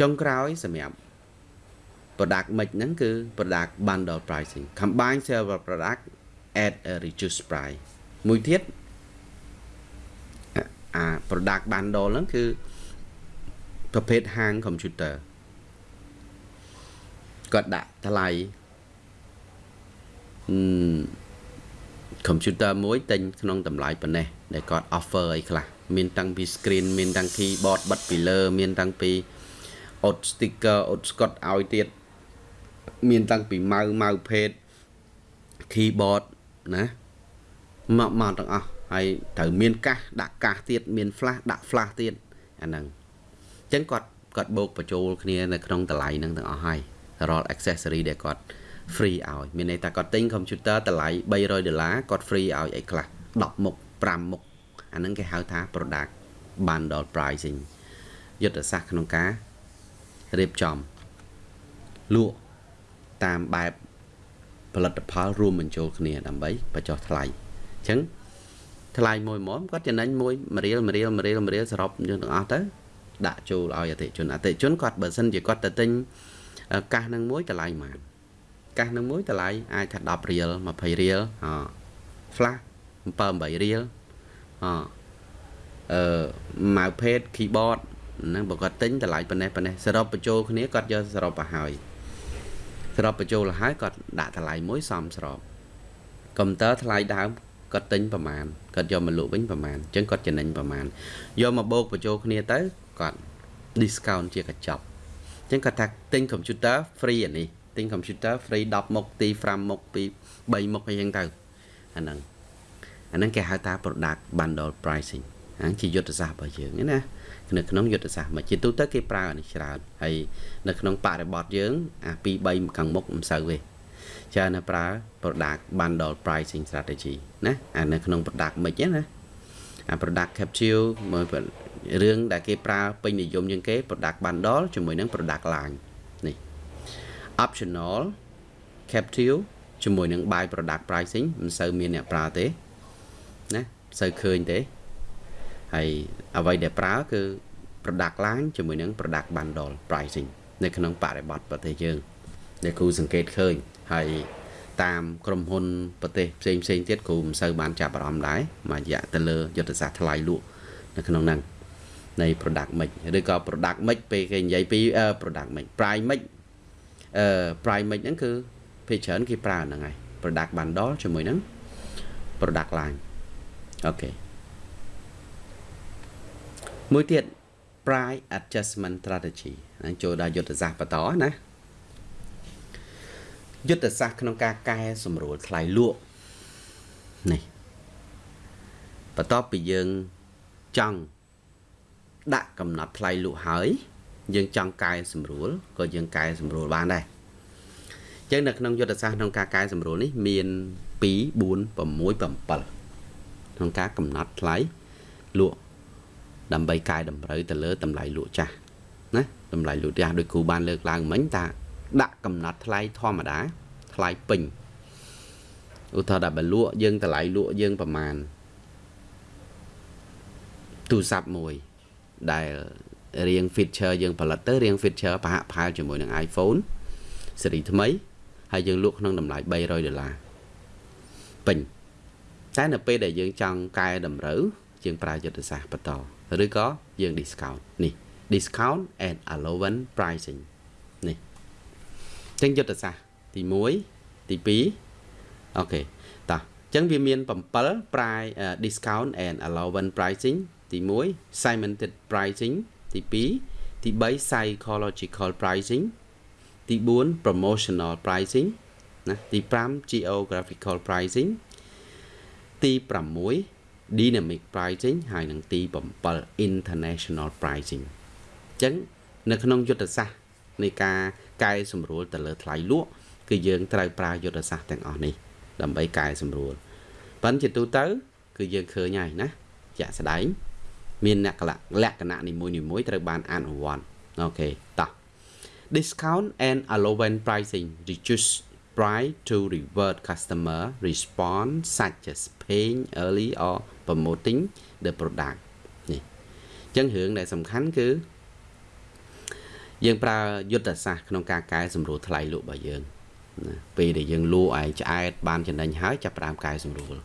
[SPEAKER 1] ចុងក្រោយសម្រាប់ product mix ហ្នឹងគឺ product bundle pricing combine several product at a reduced price មួយទៀតអា product bundle ហ្នឹងគឺប្រភេទហាង computer គាត់ដាក់ថ្លៃអឺ computer មួយទិញក្នុងតម្លៃប៉ុណ្ណេះដែលគាត់ offer អីខ្លះមានតាំងពី screen មានតាំង keyboard បិទពីលើ មានតាំងពីអ៊ុត sticker អ៊ុត Scott ឲ្យទៀត មានតាំងពីម៉ៅម៉ៅភេទ keyboard ណាមកមកទាំងអស់ហើយត្រូវមានកាសដាក់កាសទៀតមាន flash ដាក់ flash ទៀតអាហ្នឹងអញ្ចឹងគាត់គាត់បូកបញ្ចូលគ្នានៅក្នុងតម្លៃហ្នឹងទាំងអស់ហើយរាល់ accessory ដែលគាត់ free ឲ្យមានន័យថាគាត់ទិញ computer តម្លៃ300ដុល្លារគាត់ free ឲ្យអីខ្លះ10មុខ5មុខអាហ្នឹងគេហៅថា product bundle pricing យុទ្ធសាស្ត្រក្នុងការរៀបចំលក់ តាមបែបផលិតផលរួមបញ្ចូលគ្នាដើម្បីបញ្ចុះថ្លៃអញ្ចឹងថ្លៃមួយមុំគាត់ចំណេញមួយមួយរៀលមួយរៀលមួយរៀលមួយរៀលសរុបយើងទាំងអស់ទៅដាក់ចូលឲ្យអតិជនអតិជនគាត់បើសិនជាគាត់ទៅទិញកាសនឹងមួយតម្លៃប៉ុន្មានកាសនឹងមួយតម្លៃអាចថា10រៀល20រៀលអ flash 7 8រៀលអអឺម៉ៅភេទ keyboard ហ្នឹងបើគាត់ទិញតម្លៃប៉ុណ្ណេះប៉ុណ្ណេះសរុបបញ្ចូលគ្នាគាត់យកសរុបទៅហើយ សរុបបញ្ចូលទៅហើយគាត់ដាក់តម្លៃមួយសមស្របកុំព្យូទ័រថ្លៃដើមគាត់ទិញប្រមាណគាត់យកមកលក់វិញប្រមាណអញ្ចឹងគាត់ចំណេញប្រមាណយកមកបូកបញ្ចូលគ្នាទៅគាត់ discount ជាកញ្ចប់អញ្ចឹងគាត់ថាទិញ computer free អានេះទិញ computer free 10មុខទី5មុខពី3មុខអីចឹងទៅអាហ្នឹងអាហ្នឹងគេហៅថា product bundle pricing ហ្នឹងជាយុទ្ធសាស្ត្ររបស់យើងណា នៅក្នុងយុទ្ធសាស្ត្រមកជាទូទៅគេប្រើអានេះច្រើនហើយនៅក្នុងបរិបទយើង អា2 3ខាងមុខមិនសូវទេច្រើនតែប្រើ product bundle pricing strategy ណាអានៅក្នុង product មិនណាអា product capsule មួយរឿងដែលគេប្រើពេញនិយមជាងគេ product bundle ជាមួយនឹង product line នេះ optional capsule ជាមួយនឹង buy product pricing មិនសូវមានអ្នកប្រើទេណាមិនសូវឃើញទេ ហើយអ្វីដែលប្រើគឺ product line ជាមួយនឹង product bundle pricing នៅក្នុងបរិបទប្រទេសយើងដែលគ្រូសង្កេតឃើញហើយតាមក្រុមហ៊ុនប្រទេសផ្សេងផ្សេងទៀតគ្រូមិនសូវបានចាប់អារម្មណ៍ដែរមួយរយៈទៅលើយុទ្ធសាស្ត្រថ្លៃលក់នៅក្នុងហ្នឹងនៃ product mix ឬក៏ product mix ពេលគេនិយាយពី product mix price mix អឺ price mix ហ្នឹងគឺភាគច្រើនគេប្រើហ្នឹងហើយ product bundle ជាមួយនឹង product line អូខេ មួយទៀត price adjustment strategy ហ្នឹងចូលដល់យុទ្ធសាស្ត្របន្តណាយុទ្ធសាស្ត្រក្នុងការកែសម្រួលថ្លៃលក់នេះបន្ទាប់ពីយើងចង់ដាក់កំណត់ថ្លៃលក់ហើយ យើងចង់កែសម្រួលក៏យើងកែសម្រួលបានដែរអញ្ចឹងនៅក្នុងយុទ្ធសាស្ត្រក្នុងការកែសម្រួលនេះមាន2 4 6 7ក្នុងការកំណត់ថ្លៃលក់ ដើម្បីកែតម្រូវទៅលើតម្លៃលក់ចាស់ណាតម្លៃលក់ចាស់ដោយគ្រូបានលើកឡើងមិញថាដាក់កំណត់ថ្លៃធម្មតាថ្លៃពេញឧទាហរណ៍ដល់បើលក់យើងតម្លៃលក់យើងប្រមាណទូរស័ព្ទមួយដែលរៀង feature យើងផលិតទៅរៀង feature ប្រហាក់ប្រហែលជាមួយនឹង iPhone ស៊េរីថ្មីហើយយើងលក់ក្នុងតម្លៃ300ដុល្លារពេញតែនៅពេលដែលយើងចង់កែតម្រូវយើងប្រើយុទ្ធសាស្ត្របន្ត ឬក៏យើង discount នេះ discount and allowance pricing នេះចឹងយុទ្ធសាស្ត្រទី1ទី2អូខេតោះចឹងវាមាន7 price uh, discount and allowance pricing ទី1 segmented pricing ទី2ទី3 psychological pricing ទី4 promotional pricing ណាទី5 geographical pricing ទី6 dynamic pricing ហើយនិងទី7 international pricing អញ្ចឹងនៅក្នុងយុទ្ធសាស្ត្រនៃការកែសម្រួលទៅលើថ្លៃលក់គឺយើងត្រូវប្រើយុទ្ធសាស្ត្រទាំងអស់នេះដើម្បីកែសម្រួលប៉ុន្តែជាទូទៅ គឺយើងឃើញហើយណាជាក់ស្ដែងមានលក្ខណៈលក្ខណៈនីមួយៗត្រូវបានអនុវត្តអូខេតោះ discount and allowance pricing reduce price to reward customer response such as paying early or promoting the product នេះអញ្ចឹងរឿងដែលសំខាន់គឺយើងប្រើយុទ្ធសាស្ត្រក្នុងការកែសម្រួលថ្លៃលក់របស់យើងណាពេលដែលយើងលក់ឯឆ្អែតបានចំណេញហើយចាប់ផ្ដើមកែសម្រួល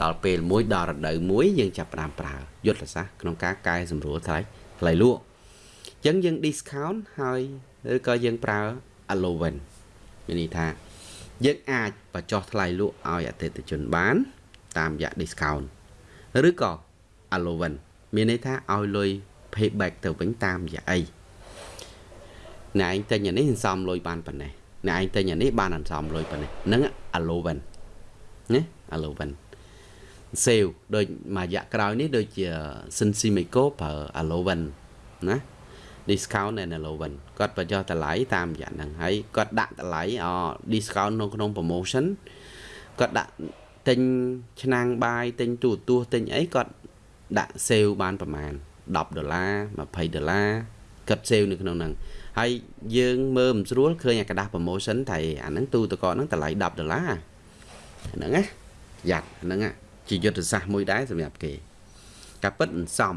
[SPEAKER 1] ដល់ពេលមួយដល់រដូវមួយយើងចាប់ផ្ដើមប្រើយុទ្ធសាស្ត្រក្នុងការកែសម្រួលថ្លៃថ្លៃលក់អញ្ចឹងយើង discount ហើយឬក៏យើងប្រើ allowance មានន័យថាយើងអាចបញ្ចុះថ្លៃលក់ឲ្យអតិថិជនបាន តាមរយៈ discount ឬក៏ allowance មានន័យថាឲ្យលុយ payback ទៅវិញតាមរយៈអីអ្នកឯងទិញអានេះសន្សំលុយបានប៉ុណ្ណេះអ្នកឯងទិញអានេះបានសន្សំលុយប៉ុណ្ណេះហ្នឹង allowance ណា allowance sale ដូចមួយរយៈក្រោយនេះដូចជា Sensimeco ប្រើ allowance ណា discount and allowance គាត់បញ្ចុះតម្លៃតាមរយៈហ្នឹងហើយគាត់ដាក់តម្លៃអ discount នៅក្នុង promotion គាត់ដាក់ ទិញឆ្នាំងបាយទិញទូរទស្សន៍ទិញអីគាត់ដាក់សេវបានប្រមាណ10ដុល្លារ20ដុល្លារគាត់សេវនៅក្នុងហ្នឹងហើយយើងមើលមិនស្រួលឃើញអាក្រដាស់ promotion តែអាហ្នឹងទូតកកហ្នឹងតម្លៃ10ដុល្លារហ្នឹងណាយ៉ាត់ហ្នឹងជាយុទ្ធសាស្ត្រមួយដែរសម្រាប់គេការពិតអន្សំ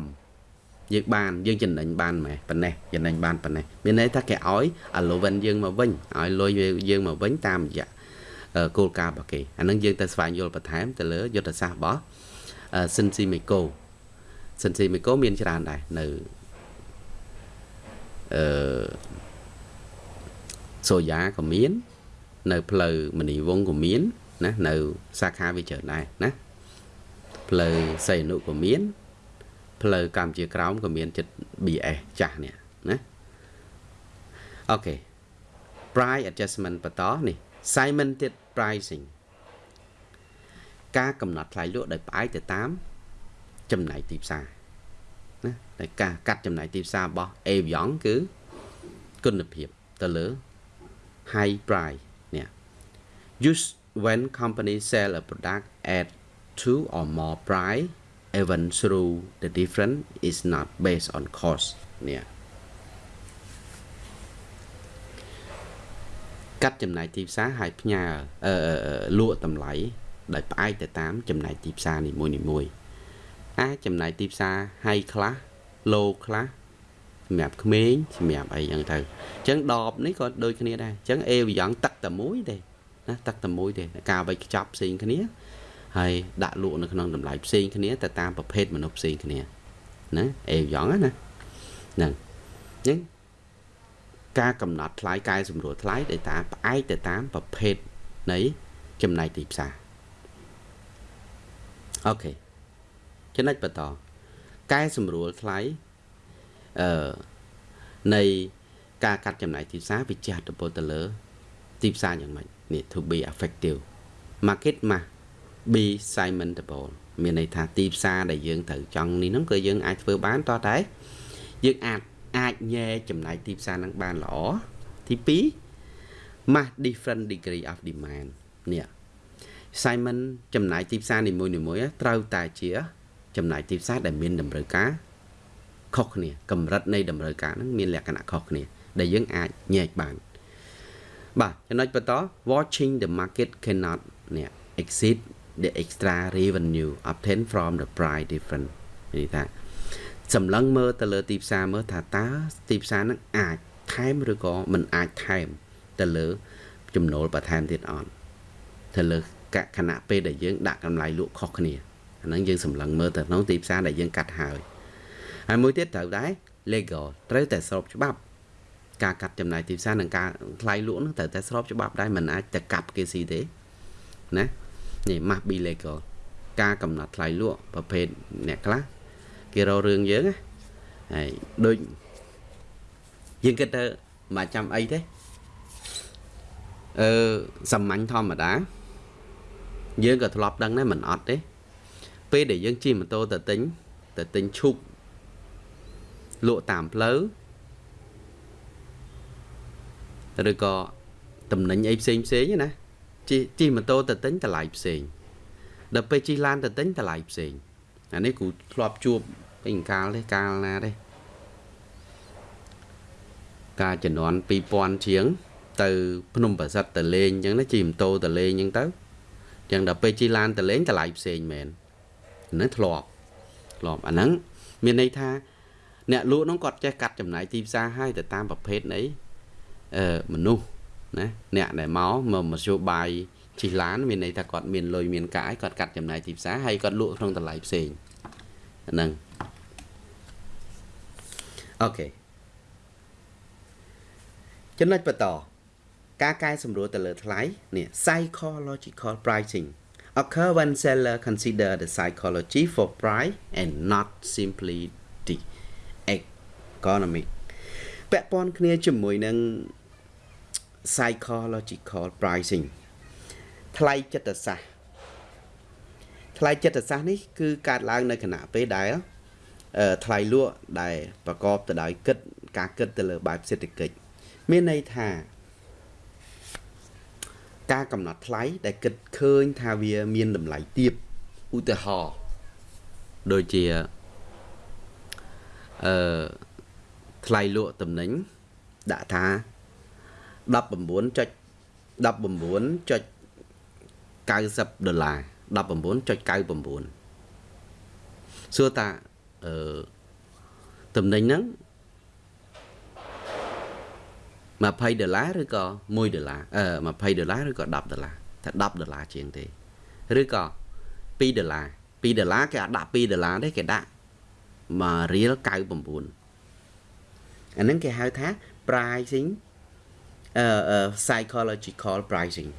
[SPEAKER 1] យើងបានយើងចំណេញបានម៉េចប៉ុណ្ណេះចំណេញបានប៉ុណ្ណេះមានន័យថាគេឲ្យ allowance យើងមកវិញឲ្យលុយយើងមកវិញតាមរយៈ គោលការណ៍របស់គេអានឹងយើងទៅស្វែងយល់បន្ថែមទៅលើយុទ្ធសាស្ត្ររបស់ Sensimeco Sensimeco មានច្រើនដែរនៅអឺសូយ៉ាក៏មាន នៅផ្លូវមនីវងក៏មានណានៅសាខាវាច្រើនដែរណាផ្លូវសីហនុក៏មានផ្លូវកម្ពុជាក្រោមក៏មានចិត្ត BS ចាស់នេះណាអូខេ price adjustment បន្តនេះ segmented pricing ការកំណត់ថ្លៃលក់ដោយផ្អែកទៅតាមចំណែកទីផ្សារណាតែការកាត់ចំណែកទីផ្សាររបស់ Avion គឺគុណភាពទៅលើ high price នេះ use when company sell a product at two or more price even through the difference is not based on cost នេះ កាត់ចំណាយទីផ្សារហើយផ្ញើអឺលក់តម្លៃដោយផ្អែកទៅតាមចំណាយទីផ្សារនីមួយនីមួយអាចចំណាយទីផ្សារ high ខ្លះ low ខ្លះសម្រាប់ក្មេងសម្រាប់អីចឹងទៅអញ្ចឹងដបនេះក៏ដូចគ្នាដែរអញ្ចឹងអេវីយ៉ងទឹកតែមួយទេណាទឹកតែមួយទេការវេចខ្ចប់ផ្សេងគ្នាហើយដាក់លក់នៅក្នុងតម្លៃផ្សេងគ្នាទៅតាមប្រភេទមនុស្សផ្សេងគ្នាណាអេយ៉ងណាហ្នឹងអញ្ចឹង ការកំណត់ថ្លៃកែសម្រួលថ្លៃដោយតាមផ្អែកទៅតាមប្រភេទនៃចំណែកទីផ្សារអូខេចំណុចបន្តកែសម្រួលថ្លៃអឺនៃការកាត់ចំណាយទីផ្សារវាជះឥទ្ធិពលទៅលើ ទីផ្សារយ៉ាងម៉េចនេះ to be effective market mass be segmentable មានន័យថាទីផ្សារដែលយើងត្រូវចង់នេះហ្នឹងគឺយើងអាចធ្វើបានតោះតែយើងអាច អាចញែចំណាយទីផ្សារហ្នឹងបានល្អទី2 mass different degree of demand នេះ Simon ចំណាយទីផ្សារនីមួយៗត្រូវតែជា ចំណាយទីផ្សារដែលមានតម្រូវការខុសគ្នាកម្រិតនៃតម្រូវការហ្នឹងមានលក្ខណៈខុសគ្នា ដែលយើងអាចញែកបានបាទចំណុចបន្ត watching the market cannot នេះ exceed the extra revenue obtained from the price difference នេះថា សម្លឹងមើលទៅលើទីផ្សារមើលថាតើទីផ្សារហ្នឹងអាចថែមឬក៏មិនអាចថែមទៅលើ ចំណូលបន្ថែមទៀតអត់ទៅលើកខណៈពេលដែលយើងដាក់កម្លៃលក់ខុសគ្នាអាហ្នឹងយើងសម្លឹងមើលទៅក្នុងទីផ្សារដែលយើងកាត់ហើយហើយមួយទៀតត្រូវដែរ legal ត្រូវតែស្របច្បាប់ការកាត់ចំណាយទីផ្សារនិងការថ្លៃលក់ហ្នឹងត្រូវតែស្របច្បាប់ដែរមិនអាចទៅកាប់គេស៊ីទេណានេះ must be legal ការកំណត់ថ្លៃលក់ប្រភេទអ្នកខ្លះ គេរករឿងយើងណាហើយដូចយើងគិតទៅមិនចាំអីទេអឺសាមញ្ញធម្មតាយើងក៏ធ្លាប់ដឹងដែរមិនអត់ទេ ពេលដែលយើងជិះម៉ូតូទៅទិញទៅទិញឈូកលក់តាមផ្លូវឬក៏តំណែងអីផ្សេងផ្សេងណាជិះជិះម៉ូតូទៅទិញតម្លៃផ្សេងដល់ពេលជិះឡានទៅទិញតម្លៃផ្សេងអានេះគ្រូធ្លាប់ជួប ពេញកាលទេកាលណាទេការចំនួន2000ជាង ទៅភ្នំប្រសិទ្ធទៅលេងអញ្ចឹងណាជិះម៉ូតូទៅលេងអញ្ចឹងទៅអញ្ចឹងដល់ពេលជិះឡានទៅលេងតម្លៃផ្សេងមែនហ្នឹងធ្លាប់ធ្លាប់អាហ្នឹងមានន័យថា អ្នកលក់នោះគាត់ចេះកាត់ចំណាយទីផ្សារឲ្យទៅតាមប្រភេទនៃអឺមនុស្សណាអ្នកដែលមកមកមធ្យោបាយជិះឡានមានន័យថាគាត់មានលុយមានកាយគាត់កាត់ចំណាយទីផ្សារហើយគាត់លក់ក្នុងតម្លៃផ្សេងហ្នឹង អូខេចំណុចបន្តការកែសម្រួលទៅលើថ្លៃនេះ psychological pricing occur when seller consider the psychology for price and not simply the economic ពាក់ព័ន្ធគ្នាជាមួយនឹង psychological pricing ថ្លៃចិត្តសាស្ត្រថ្លៃចិត្តសាស្ត្រនេះគឺកើតឡើងនៅគណៈពេលដែល ថ្លៃលក់ដែលប្រកបទៅដោយគិតការគិតទៅលើបែបសេដ្ឋកិច្ចមានន័យថាការកំណត់ថ្លៃដែលគិតឃើញថាវាមានតម្លៃទាបឧទាហរណ៍ដូចជាអឺថ្លៃលក់តំណែងដាក់ថា19.19.90ដុល្លារ19.99សួរតា អឺតំណែងហ្នឹង20ដុល្លារឬក៏1ដុល្លារអឺ20ដុល្លារឬក៏10ដុល្លារថា10ដុល្លារជាងទេឬក៏2ដុល្លារ2ដុល្លារគេអាចដាក់2ដុល្លារទេគេដាក់1រៀល99អាហ្នឹងគេហៅថា pricing អឺ psychological pricing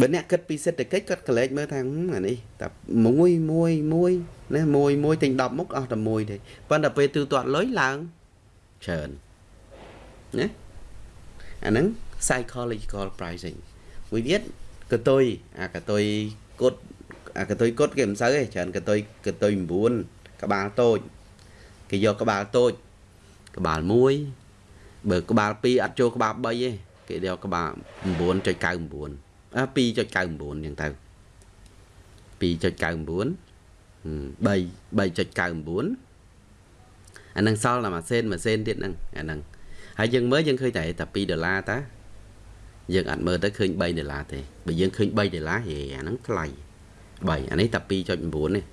[SPEAKER 1] បើអ្នកគិតពីសេដ្ឋកិច្ចគាត់កលេចមើលថាអានេះតែមួយមួយមួយណាមួយមួយទិញ10មុខអស់តែមួយទេប៉ុន្តែពេលទូទាត់លុយឡើងច្រើនណាអាហ្នឹង psychological pricing មួយទៀតកតុយអាកតុយគុតអាកតុយគុតគេមិនសូវទេច្រើនកតុយកតុយ9ក្បាលតូចគេយកក្បាលតូចក្បាល1បើក្បាល2អត់ចូលក្បាល3ទេគេយកក្បាល9.99អ 2.99អញ្ចឹងទៅ2.99 3 3.99អានឹងសល់តែមួយសេនមួយសេនទៀតហ្នឹងអាហ្នឹងហើយយើងមើលយើងឃើញតែតែ2ដុល្លារតាយើងអត់មើលទៅឃើញ3ដុល្លារទេបើយើងឃើញ3ដុល្លារហេអាហ្នឹងថ្លៃ3អានេះតែ2.9នេះ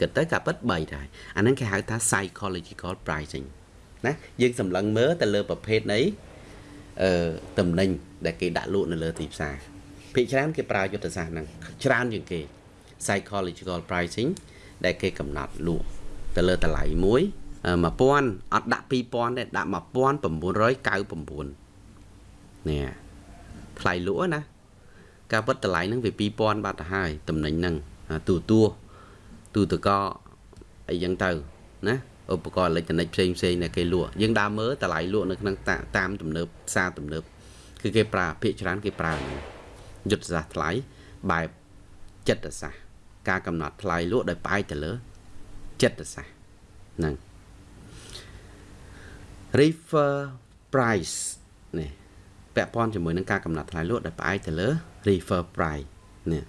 [SPEAKER 1] គិតទៅកាពិត3ដែរអាហ្នឹងគេហៅថា psychological pricing ណាយើងសម្លឹងមើលទៅលើប្រភេទនៃអឺតំណែងដែលគេដាក់លក់នៅលើទីផ្សារ ភាគច្រើនគេប្រើយុទ្ធសាស្ត្រហ្នឹងច្រើនជាងគេ psychological pricing ដែលគេកំណត់លក់ទៅលើតម្លៃមួយ1000អត់ដាក់2000ទេដាក់1999នេះថ្លៃលក់ណាការពិតតម្លៃហ្នឹងវា2000បាត់ទៅហើយតំណែងហ្នឹងទូទួទូតកអីចឹងទៅណាឧបករណ៍អេឡិចត្រូនិកផ្សេងផ្សេងដែលគេលក់យើងដើរមើលតម្លៃលក់នៅក្នុងតាមទំនើបផ្សារទំនើបគឺគេប្រើភាគច្រើនគេប្រើហ្នឹង យុទ្ធសាស្ត្រថ្លៃបែបចិត្តសាស្ត្រការកំណត់ថ្លៃលក់ដោយផ្អែកទៅលើចិត្តសាស្ត្រហ្នឹង refer price នេះពាក់ព័ន្ធជាមួយនឹងការកំណត់ថ្លៃលក់ដោយផ្អែកទៅលើ refer price នេះ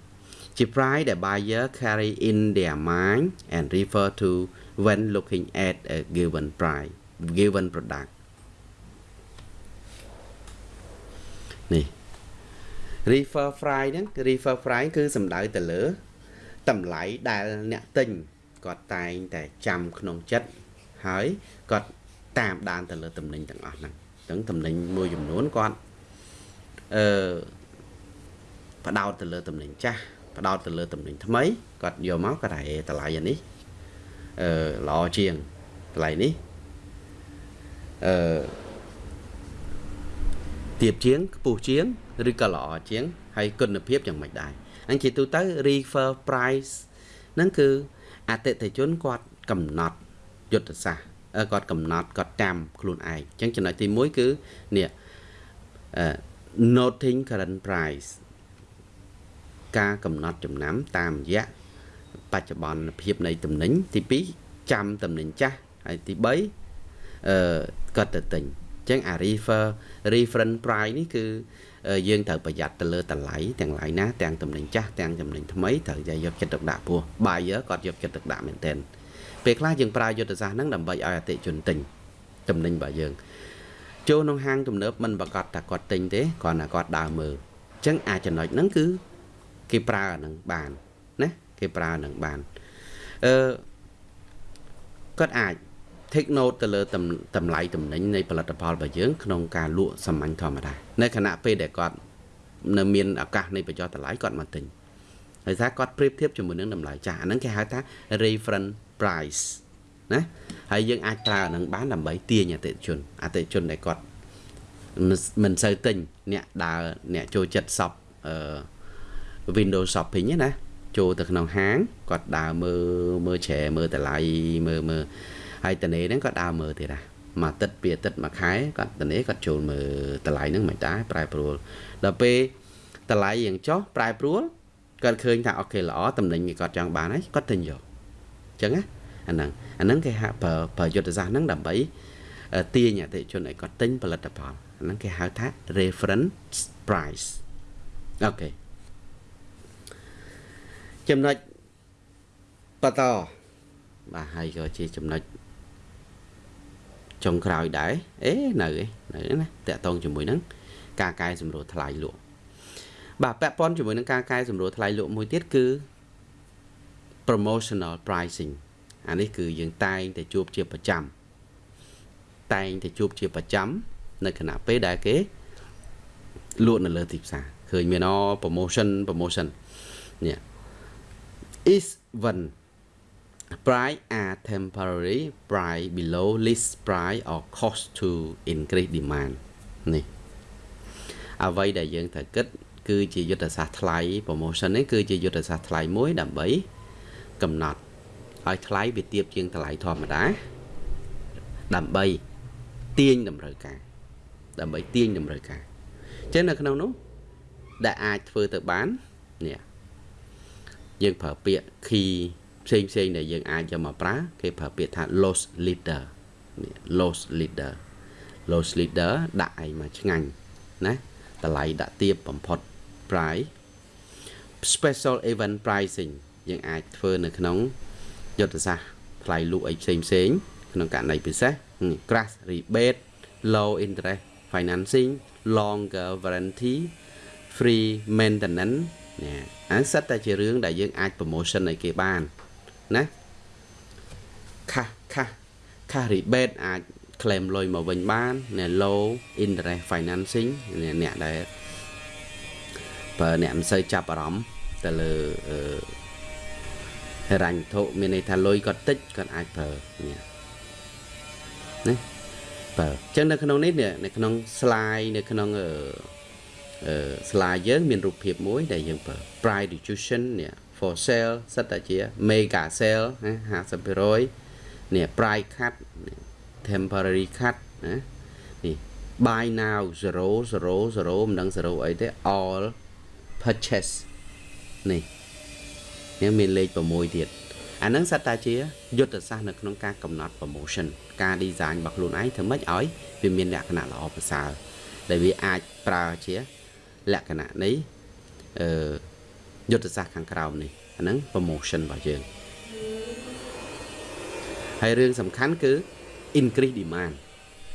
[SPEAKER 1] ជា price ដែល buyer carry in their mind and refer to when looking at a given price given product នេះ refer price ហ្នឹង refer price គឺសំដៅទៅលើតម្លៃដែលអ្នកទិញគាត់តែងតែចាំក្នុងចិត្តហើយគាត់តាមដានទៅលើតំណែងទាំងអស់ហ្នឹងអញ្ចឹងតំណែងមួយចំនួនគាត់អឺបដោតទៅលើតំណែងចាស់បដោតទៅលើតំណែងថ្មីគាត់យកមកគាត់ថាហេតម្លៃអានេះអឺល្អជាងតម្លៃនេះអឺទៀបជាងខ្ពស់ជាង ឬក៏ល្អជាង ហើយគុណភាពយ៉ាងម៉េចដែរអញ្ចឹងជាទូទៅ refer price ហ្នឹងគឺអតិថិជនគាត់កំណត់យុទ្ធសាស្ត្រគាត់កំណត់គាត់តាមខ្លួនឯងអញ្ចឹងចំណុចទី1គឺនេះ noting current price ការកំណត់ចំណាំតាមរយៈបច្ចុប្បន្នភាពនៃតំណែងទី2ចាំតំណែងចាស់ហើយទី3អឺគាត់ទៅទិញអញ្ចឹងអា refer reference price នេះគឺ យើងត្រូវប្រយ័ត្នទៅលើតម្លៃទាំងឡាយណាទាំងតំណែងចាស់ទាំងតំណែងថ្មីត្រូវតែយកចិត្តទុកដាក់ពោះ buyer គាត់យកចិត្តទុកដាក់មែនទែនពេលខ្លះយើងប្រើយុទ្ធសាស្ត្រហ្នឹងដើម្បីឲ្យអតិជនទិញតំណែងរបស់យើងចូលក្នុងហាងទំនើបមិនប្រកាសថាគាត់ទិញទេគ្រាន់តែគាត់ដើរមើលអញ្ចឹងអាចចំណុចហ្នឹងគឺគេប្រើអាហ្នឹងបានណាគេប្រើអាហ្នឹងបានអឺគាត់អាច take note ទៅលើតម្លៃតំណែងនៃផលិតផលរបស់យើងក្នុងការលក់សាមញ្ញធម្មតានៅខណៈពេលដែលគាត់នៅមានឱកាសនៃបញ្ចុះតម្លៃគាត់មកទិញហើយថាគាត់ប្រៀបធៀបជាមួយនឹងតម្លៃចាស់អាហ្នឹងគេហៅថា reference price ណាហើយយើងអាចប្រើអានឹងបានដើម្បីទាញអតិថិជនអតិថិជនដែលគាត់មិនសូវទិញអ្នកដើរអ្នកចូលចិត្ត shop អឺ window shopping ណាចូលទៅក្នុងហាងគាត់ដើរមើលមើលច្រែមើលតម្លៃមើលមើល ហើយតនេហ្នឹងក៏ដើរមើលទៀតដែរមួយទឹកពីអាទិត្យមួយខែគាត់តនេគាត់ចូលមើលតម្លៃហ្នឹងមិនដែរប្រែប្រួលដល់ពេលតម្លៃយ៉ាងចុះប្រែប្រួលគាត់ឃើញថាអូខេល្អតំណែងគាត់ចង់បានហើយគាត់ទិញយកអញ្ចឹងណាអាហ្នឹងអាហ្នឹងគេហៅប្រើប្រើយុទ្ធសាស្ត្រហ្នឹងដើម្បីទាញអតិថិជនឲ្យគាត់ទិញផលិតផលអាហ្នឹងគេហៅថា reference price អូខេចំណុចបន្តបាទហើយក៏ជាចំណុច ចុងក្រោយដែរអេនៅឯនៅណាតកតងជាមួយនឹងការកែសម្រួលថ្លៃលក់បាទពាក់ព័ន្ធជាមួយនឹងការកែសម្រួលថ្លៃលក់មួយទៀតគឺ promotional pricing អានេះគឺយើងតែងតែជួបជាប្រចាំតែងតែជួបជាប្រចាំនៅខណៈពេលដែលគេលក់នៅលើទីផ្សារឃើញមានអ promotion promotion នេះ is when price are temporary price below list price or cost to increase demand នេះអ្វីដែលយើងត្រូវគិត គឺជាយុទ្ធសាស្ត្រថ្លៃ promotion នេះគឺជាយុទ្ធសាស្ត្រថ្លៃមួយដើម្បី កំណត់ឲ្យថ្លៃវាទាបជាងតម្លៃធម្មតា ដើម្បីទាញតម្រូវការ ដើម្បីទាញតម្រូវការអញ្ចឹងនៅក្នុងនោះដែលអាចធ្វើទៅបាននេះយើងប្រើពាក្យ key ផ្សេងផ្សេងដែលយើងអាចយកមកប្រើគេប្រើពាក្យថា loss leader នេះ loss leader loss leader ដាក់ឯងមកឆ្ងាញ់ណាតម្លៃដាក់ទាបបំផុត price special event pricing យើងអាចធ្វើនៅក្នុងយុទ្ធសាស្ត្រថ្លៃលក់អីផ្សេងផ្សេងក្នុងករណីពិសេស crash rebate low interest financing longer warranty free maintenance នេះអាសិតតែជារឿងដែលយើងអាច promotion ឲ្យគេបាន ណាខាសខាសខាស rebate អាច claim លុយមកវិញបានណែ low interest financing អ្នកដែលបើអ្នកមិនសូវចាប់អារម្មណ៍ទៅលើអឺហិរញ្ញវត្ថុមានន័យថាលុយគាត់តិចគាត់អាចប្រើនេះណាបើអញ្ចឹងនៅក្នុងនេះនៅក្នុង slide នៅក្នុងអឺអឺ slide យើង មានរូបភាពមួយដែលយើងប្រើ price reduction នេះ for sale សិតតែជា mega sale ណា50%នេះ price cut temporary cut ណានេះ buy now 0 0 0មិនដឹង0អីទេ all purchase នេះនេះមានលេខ6ទៀតអានឹងសិតតាជាយុទ្ធសាស្ត្រនៅក្នុងការកំណត់ promotion ការ design របស់ខ្លួនឯងធ្វើម៉េចឲ្យវាមានលក្ខណៈល្អប្រសើរដែលវាអាចប្រើជាលក្ខណៈនៃអឺ យុទ្ធសាស្ត្រខាងក្រោមនេះអាហ្នឹង promotion របស់យើងហើយរឿងសំខាន់គឺ increase demand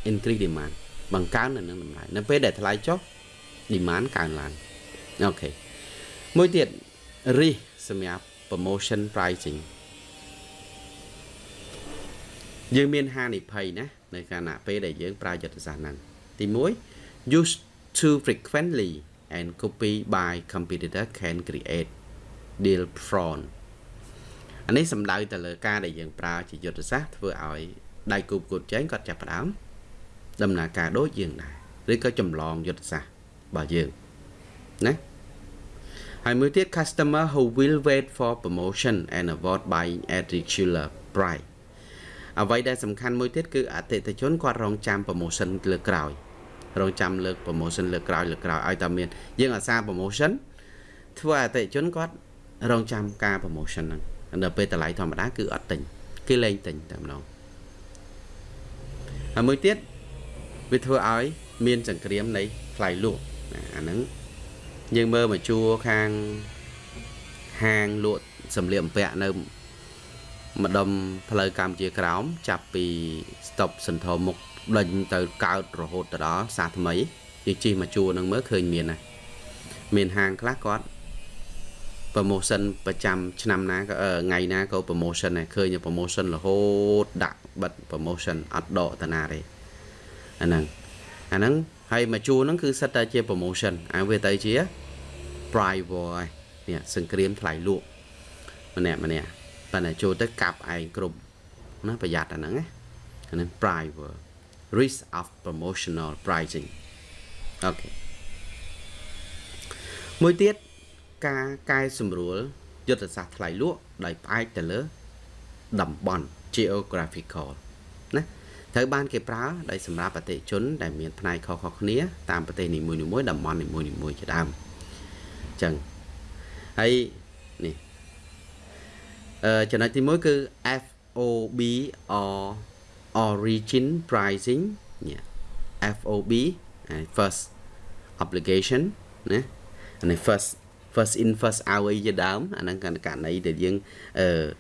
[SPEAKER 1] increase demand បង្កើននៅនឹងតម្លៃនៅពេលដែលថ្លៃចុះ demand កើនឡើងអូខេមួយទៀត risk សម្រាប់ promotion pricing យើងមានហានិភ័យណានៅខណៈពេលដែលយើងប្រើយុទ្ធសាស្ត្រហ្នឹងទី1 use too frequently and copy by competitor can create deal fraud អានេះសំដៅទៅលើការដែលយើងប្រើជាយុទ្ធសាស្ត្រធ្វើឲ្យដៃគូប្រកួតចែងគាត់ចាប់ផ្ដើមដំណើរការដូចយើងដែរឬក៏ចម្លងយុទ្ធសាស្ត្ររបស់យើងណាហើយមួយទៀត customer who will wait for promotion and avoid buying at regular price អ្វីដែលសំខាន់មួយទៀតគឺអតិថិជនគាត់រងចាំ promotion លើក្រោយ រងចាំលើក promotion លើក្រោយលើក្រោយឲ្យតែមានយើងអាសា promotion ធ្វើឲ្យអតិថិជនគាត់រងចាំការ promotion ហ្នឹងនៅពេលតម្លៃធម្មតាគឺអត់ទិញគេលែងទិញតែម្ដងហើយមួយទៀតវាធ្វើឲ្យមានសង្គ្រាមនៃថ្លៃលក់អាហ្នឹងយើងមើលមកជួរខាងហាងលក់សម្លៀកបំពាក់នៅម្ដុំផ្លូវកម្ពុជាក្រោមចាប់ពីស្តុបសន្ធរមុខ ដេញទៅកើតរហូតទៅដល់សាថ្មីយើងជិះមកជួរនឹងមើលឃើញមានណាមានហាងខ្លះគាត់ promotion ប្រចាំឆ្នាំណាក៏ថ្ងៃណាក៏ promotion ដែរឃើញ promotion រហូតដាក់បិទ promotion អត់ដកតាណាទេអាហ្នឹងអាហ្នឹងហើយមកជួរហ្នឹងគឺសិតតែជា promotion អាវាទៅជា price war ហើយនេះសង្គ្រាមថ្លៃលក់ម្នាក់ម្នាក់ប៉ុន្តែចូលទៅកាប់ឯងគ្រប់ណាប្រយ័ត្នអាហ្នឹងណាអាហ្នឹង price war risk of promotional pricing អូខេមួយទៀតការកែសម្រួលយុទ្ធសាស្ត្រថ្លៃលក់ដោយផ្អែកទៅលើតំបន់ geographical ណាត្រូវបានគេប្រើដោយសម្រាប់ប្រទេសជនដែលមានផ្នែកខុសៗគ្នាតាមប្រទេសនីមួយៗតំបន់នីមួយៗជាដើមអញ្ចឹងហើយនេះអឺចំណុចទី1គឺ FOB or origin pricing នេះ FOB first obligation ណានេះ first first in first out អីជាដើមអាហ្នឹងករណីដែលយើង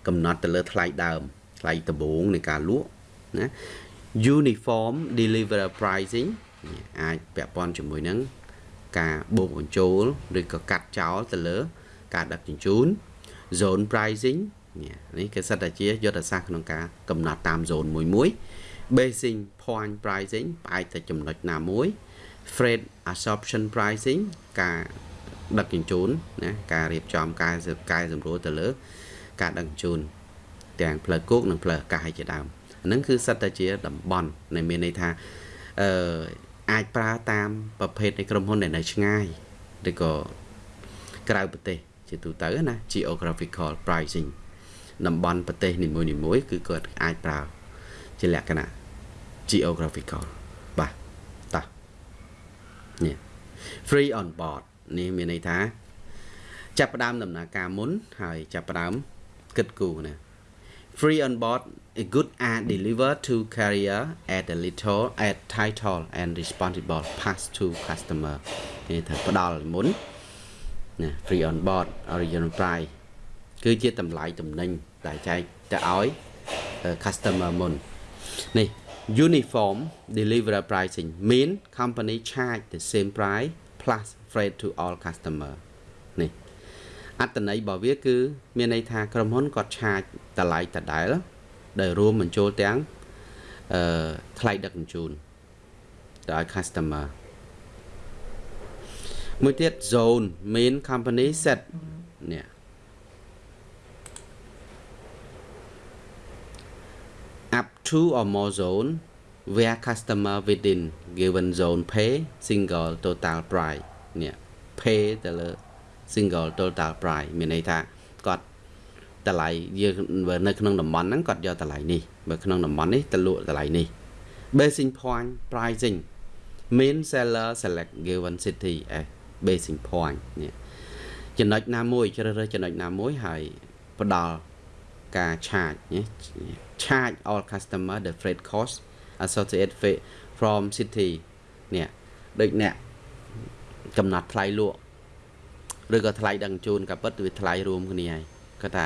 [SPEAKER 1] កំណត់ទៅលើថ្លៃដើមថ្លៃដំបូងនៃការលក់ណា uniform delivery pricing អាចពាក់ព័ន្ធជាមួយនឹងការបូកបញ្ចូលឬក៏កាត់ចោលទៅលើ ការដឹកជញ្ជូន zone pricing នេះគឺសិតតែជាយុទ្ធសាស្ត្រក្នុងការកំណត់តាម zone មួយមួយ basic point pricing ផ្អែកទៅចំណុចណាមួយ freight absorption pricing ការដឹកជញ្ជូនណាការរៀបចំការកែសម្រួលទៅលើ ការដឹកជញ្ជូនទាំងផ្លូវគោកនិងផ្លូវអាកាសជាដើមហ្នឹងគឺសិតតែជាតំបន់ដែលមានន័យថាអឺអាចប្រើតាមប្រភេទនៃក្រុមហ៊ុនដែលនៅឆ្ងាយឬក៏ក្រៅប្រទេសជាទូទៅណា geographical pricing តំបន់ប្រទេសនីមួយៗគឺគាត់អាចប្រើជាលក្ខណៈ geographical បាទតោះនេះ free on board នេះមានន័យថាចាប់ផ្ដើមដំណើរការមុនហើយចាប់ផ្ដើមគិតគូរណា free on board a good are delivered to carrier at a little at title and responsible pass to customer នេះត្រូវផ្ដល់មុនណា free on board original price គឺជាតម្លៃតំណែងដែលចែកទៅឲ្យ customer មុននេះ uniform delivery pricing mean company charge the same price plus freight to all customer នេះអត្តន័យរបស់វា គឺ មានន័យថាក្រុមហ៊ុនគាត់ឆាចតម្លៃដដែលដែលរួមបញ្ចូលទាំងអឺថ្លៃដឹកជញ្ជូនទៅឲ្យ customer មួយទៀត zone main company set នេះ up to or more zone where customer within given zone pay single total price នេះ pay ទៅលើ single total price មានន័យថាគាត់តម្លៃយើងនៅក្នុងតំបន់ហ្នឹងគាត់យកតម្លៃនេះបើក្នុងតំបន់នេះទៅលក់តម្លៃនេះ basic point pricing mean seller select given city អេ basic point នេះចំណុចណាមួយជ្រើសរើសចំណុចណាមួយហើយផ្ដល់ ការ charge ណា charge all customer the freight cost associated from city នេះដូចអ្នកកំណត់ថ្លៃលក់ឬក៏ថ្លៃដឹកជញ្ជូនក៏ពិតវាថ្លៃរួមគ្នាហើយគាត់ថា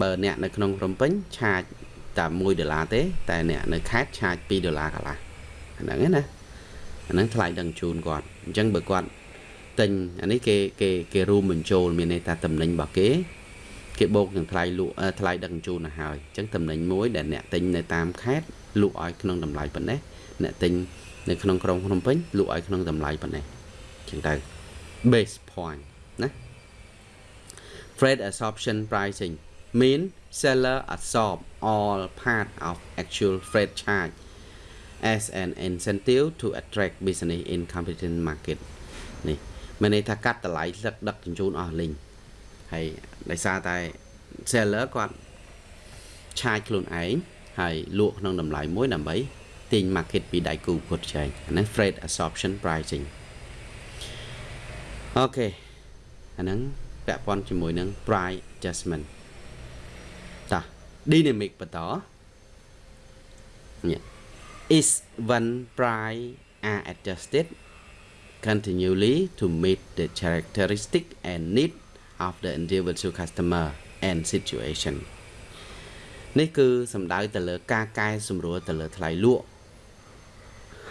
[SPEAKER 1] បើអ្នកនៅក្នុងភ្នំពេញឆាចតែ1ដុល្លារទេ តែអ្នកនៅខេត្តឆាច2ដុល្លារកន្លះហ្នឹងណាអាហ្នឹងថ្លៃដឹកជញ្ជូនគាត់អញ្ចឹងបើគាត់ទិញអានេះគេគេគេរួមបញ្ចូលមានន័យថាតំណែងរបស់គេ គេបូកនឹងថ្លៃលក់ថ្លៃដឹកជញ្ជូនទៅហើយអញ្ចឹងតំណែងមួយដែលអ្នកទិញនៅតាមខេត្តលក់ឲ្យក្នុងតម្លៃប៉ុណ្ណេះអ្នកទិញនៅក្នុងក្រុងភ្នំពេញលក់ឲ្យក្នុងតម្លៃប៉ុណ្ណេះអញ្ចឹងទៅ base point ណា freight absorption pricing mean seller absorb all part of actual freight charge as an incentive to attract business in competitive market នេះមានន័យថាកាត់តម្លៃលឹកដឹកជញ្ជូនអស់លីងហើយ ដោយសារតែ seller គាត់ឆាយខ្លួនឯងហើយលក់ក្នុងតម្លៃមួយដើម្បីទាញ market ពីដៃគូប្រកួតប្រជែងអាហ្នឹង freight absorption pricing អូខេអាហ្នឹងពាក់ព័ន្ធជាមួយនឹង price adjustment តា dynamic បន្តនេះ is when price are adjusted continually to meet the characteristic and need of the individual customer and situation នេះគឺសំដៅទៅលើការកែសម្រួលទៅលើថ្លៃលក់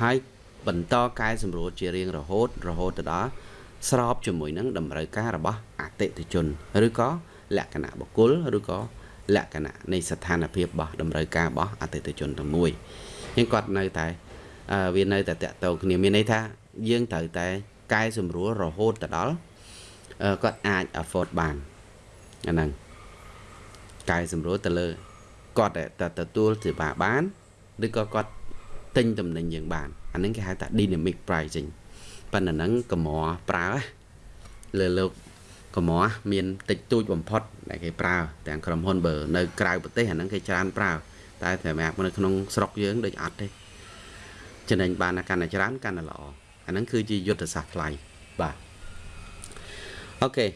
[SPEAKER 1] ហើយបន្តកែសម្រួលជារៀងរហូតរហូតទៅដល់ស្របជាមួយនឹងតម្រូវការរបស់អតិថិជនឬក៏លក្ខណៈបុគ្គលឬក៏លក្ខណៈនៃស្ថានភាពរបស់តម្រូវការរបស់អតិថិជនទាំងមួយអញ្ចឹងគាត់នៅតែវានៅតែតកតោគ្នាមានន័យថាយើងត្រូវតែកែសម្រួលរហូតទៅដល់ គាត់អាច afford បានអាហ្នឹងកែសម្រួលទៅលើគាត់តែទទួលសេវាបានឬក៏គាត់ទិញតំណែងយើងបានអាហ្នឹងគេហៅថា dynamic pricing ប៉ុន្តែហ្នឹងកម្រប្រើលើលោកកម្រមានតិចតួចបំផុតដែលគេប្រើទាំងក្រុមហ៊ុនបើនៅក្រៅប្រទេសអាហ្នឹងគេច្រើនប្រើតែសម្រាប់នៅក្នុងស្រុកយើងដូចអត់ទេចំណេញបានកាន់តែច្រើនកាន់តែល្អអាហ្នឹងគឺជាយុទ្ធសាស្ត្រថ្លៃបាទ អូខេ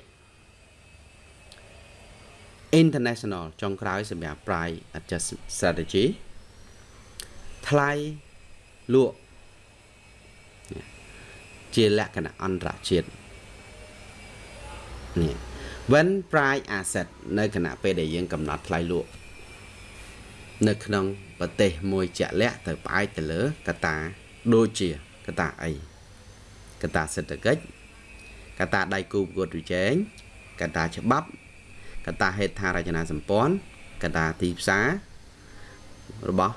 [SPEAKER 1] international ចុងក្រោយសម្រាប់ price adjustment strategy ថ្លៃលក់ជាលក្ខណៈអន្តរជាតិនេះ when price asset នៅគណៈពេលដែលយើងកំណត់ថ្លៃលក់នៅក្នុងប្រទេសមួយជាក់លាក់ទៅផ្អែកទៅលើកត្តាដូចជាកត្តាអីកត្តាសេដ្ឋកិច្ច កត្តាដៃគូប្រកួតប្រជែងកត្តាច្បាប់កត្តាហេដ្ឋារចនាសម្ព័ន្ធកត្តាទីផ្សាររបស់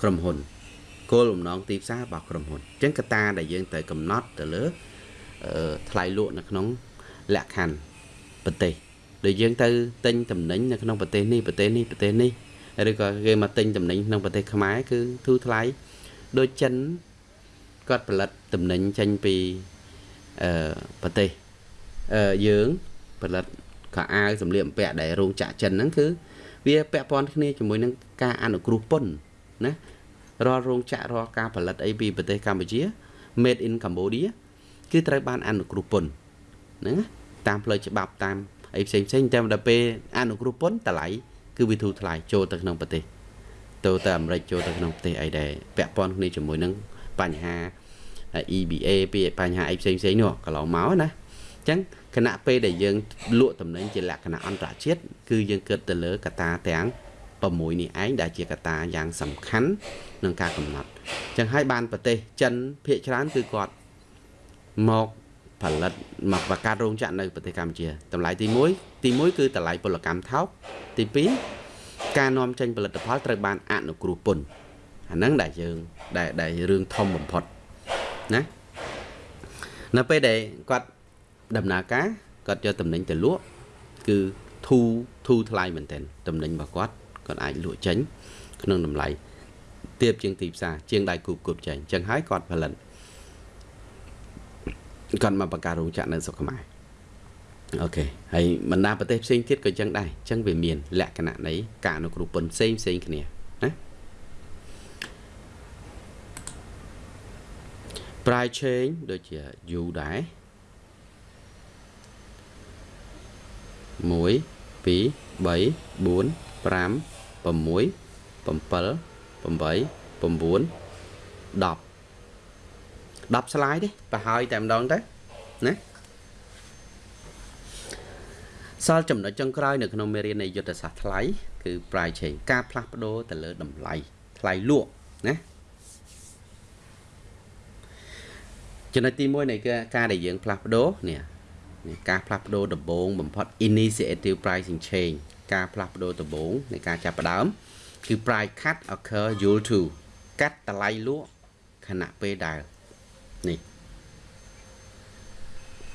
[SPEAKER 1] ក្រុមហ៊ុនគោលបំណងទីផ្សាររបស់ក្រុមហ៊ុនអញ្ចឹងកត្តាដែលយើងត្រូវកំណត់ទៅលើថ្លៃលក់នៅក្នុងលក្ខខណ្ឌប្រទេសដូចយើងទៅទិញតំណែងនៅក្នុងប្រទេសនេះប្រទេសនេះប្រទេសនេះឬក៏គេមកទិញតំណែងក្នុងប្រទេសខ្មែរគឺធូរថ្លៃដូចចិនគាត់ផលិតតំណែងចេញពី អឺប្រទេសអឺយើងផលិតខោអាវសម្លៀកបំពាក់ដែលរោងចក្រចិនហ្នឹងគឺវាពាក់ព័ន្ធគ្នាជាមួយនឹងការអនុគ្រោះពន្ធណារាល់រោងចក្ររាល់ការផលិតអីពីប្រទេសកម្ពុជា made in Cambodia គឺត្រូវបានអនុគ្រោះពន្ធហ្នឹងតាមផ្លូវច្បាប់តាមអីផ្សេងផ្សេងតែដល់ពេលអនុគ្រោះពន្ធតម្លៃគឺវាធូរថ្លៃចូលទៅក្នុងប្រទេសទៅទៅអាមេរិកចូលទៅក្នុងប្រទេសអីដែលពាក់ព័ន្ធគ្នាជាមួយនឹងបញ្ហា EBA ពីបញ្ហាអីផ្សេងផ្សេងនោះកន្លងមកណាអញ្ចឹងគណៈពេលដែលយើងលក់តំណែងជាលក្ខណៈអន្តរជាតិគឺយើងគិតទៅលើកត្តាទាំង6នេះឯងដែលជាកត្តាយ៉ាងសំខាន់ក្នុងការកំណត់អញ្ចឹងហើយបានប្រទេសចិនភាគច្រើនគឺគាត់មកផលិតមកបង្កើតរោងចក្រនៅប្រទេសកម្ពុជាតម្លៃទី1ទី1គឺតម្លៃពលកម្មថោកទី2ការនាំចេញផលិតផលត្រូវបានអនុគ្រោះពន្ធអាហ្នឹងដែលយើងដែលដែលរឿងធំបំផុត ណានៅពេលដែលគាត់ដំណើរការគាត់យកតំណែងទៅលក់គឺធូធូថ្លៃមែនទែនតំណែងរបស់គាត់គាត់អាចលក់ចេញ ក្នុងតម្លៃទាបជាងទីផ្សារជាងដៃគូគប់ចេញអញ្ចឹងហើយគាត់ផលិតគាត់មកបង្កើតរោងចក្រនៅស្រុកខ្មែរអូខេហើយបណ្ដាប្រទេសផ្សេងទៀតក៏ចឹងដែរអញ្ចឹងវាមានលក្ខណៈនៃការអនុគ្រោះពន្ធផ្សេងផ្សេងគ្នាណា price change ដូចជា U ដែរ1 2 3 4 5 6 7 8 9 10 10ស្លាយទេប្រហើយតែម្ដងទៅណាសល់ចំណុចចុងក្រោយនៅក្នុងមេរៀននៃយុទ្ធសាស្ត្រថ្លៃគឺ price change ការផ្លាស់ប្ដូរទៅលើតម្លៃថ្លៃលក់ណា ចំណុចទី1នៃការដែលយើងផ្លាស់ប្ដូរនេះ នេះការផ្លាស់ប្ដូរដំបូងបំផុត initiative pricing change ការផ្លាស់ប្ដូរដំបូងនៃការចាប់ផ្ដើមគឺ price cut occur due to កាត់តម្លៃលក់ខណៈពេលដែលនេះ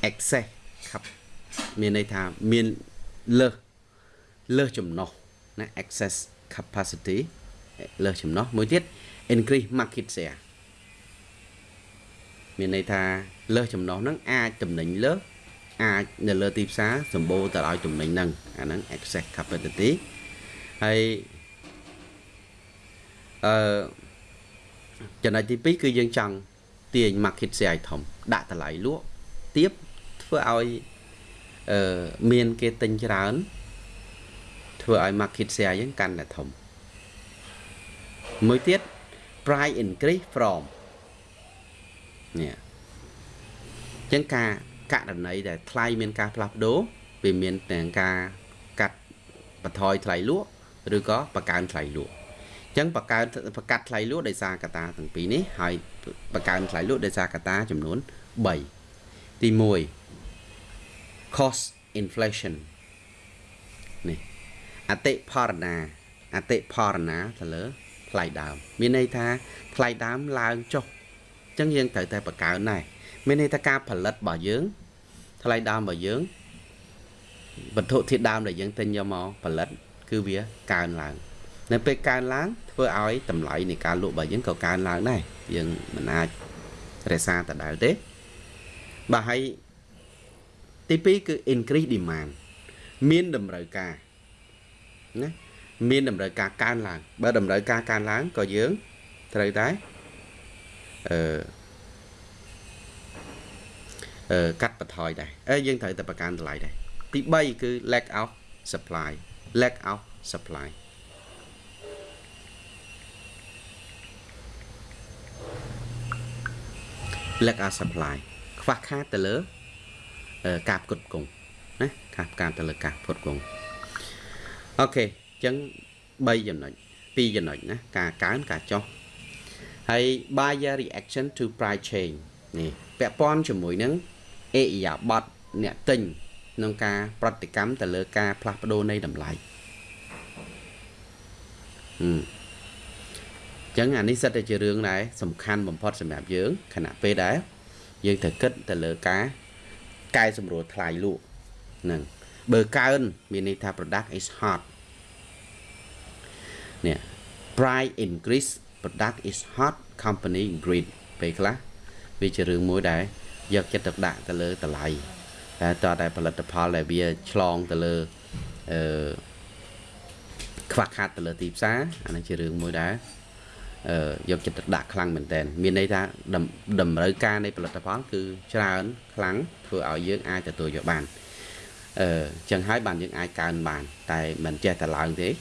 [SPEAKER 1] excess ครับមានន័យថាមានលើសលើសចំណុះណា excess capacity លើសចំណុះមួយទៀត increase market share មានន័យថាលើសចំណុះហ្នឹងអាចតំណែងលើសអាចនៅលើទីផ្សារសម្បូរទៅដោយតំណែងហ្នឹងអាហ្នឹង excess capacity ហើយអឺចំណុចទី2គឺយើងចង់ទាញ market share ឲ្យធំដាក់តម្លៃលក់ទៀបធ្វើឲ្យអឺមានគេទិញច្រើន ធ្វើឲ្យ market share យើងកាន់តែធំមួយទៀត price increase from នេះអញ្ចឹងការករណីដែលថ្លៃមានការផ្លាស់ប្ដូរវាមានទាំងការកាត់បន្ថយថ្លៃលក់ឬក៏បង្កើនថ្លៃលក់អញ្ចឹងបង្កើនបង្កាត់ថ្លៃលក់ដោយសារកត្តាទាំងពីរនេះហើយបង្កើនថ្លៃលក់ដោយសារកត្តាចំនួន3ទី1 cost inflation នេះអតិផរណាអតិផរណាទៅលើថ្លៃដើម មានន័យថាថ្លៃដើមឡើងចុះអញ្ចឹងយើងត្រូវតែបង្កើនដែរមានន័យថាការផលិតរបស់យើងថ្លៃដើមរបស់យើងវត្ថុធាតុដើមដែលយើងទិញយកមកផលិត គឺវាកើនឡើងនៅពេលកើនឡើងធ្វើឲ្យតម្លៃនៃការលក់របស់យើងក៏កើនឡើងដែរយើងមិនអាចរក្សាដដែលទេបាទហើយទី2គឺ increase demand មានតម្រូវការណាមានតម្រូវការកើនឡើងបើតម្រូវការកើនឡើងក៏យើងត្រូវតែ អឺអឺកាត់បន្ថយដែរអើយើងត្រូវតែប្រកាន់តម្លៃដែរទី3គឺ lack of supply lack of supply lack of supply ខ្វះខាតទៅលើការផ្គត់ផ្គង់ណាការផ្កាទៅលើការផ្គត់ផ្គង់អូខេអញ្ចឹង3ចំណុច2ចំណុចណាការកើនការចុះ ហើយ buyer reaction to price change នេះពាក់ព័ន្ធជាមួយនឹងអេយ៉ាបតអ្នកទិញក្នុងការប្រតិកម្មទៅលើការផ្លាស់ប្ដូរនៃតម្លៃអឺចឹងអានេះសិតតែជារឿងដែរសំខាន់បំផុតសម្រាប់យើងខណៈពេលដែលយើងត្រូវគិតទៅលើការកែសម្រួលថ្លៃលក់ហ្នឹងបើកើនមានន័យថា product is hot នេះ price increase product is hot company greed ពេលខ្លះវាជារឿងមួយដែលយកចិត្តទុកដាក់ទៅលើតម្លៃតែតើតែផលិតផលដែលវាឆ្លងទៅលើអឺខ្វះខាតទៅលើទីផ្សារអានេះជារឿងមួយដែលអឺយកចិត្តទុកដាក់ខ្លាំងមែនតើមានន័យថាតម្រូវការនៃផលិតផលគឺច្រើនខ្លាំងធ្វើឲ្យយើងអាចទទួលយកបានអឺចឹងហើយបានយើងអាចកើនបាន តែមិនចេះតែឡើងទេត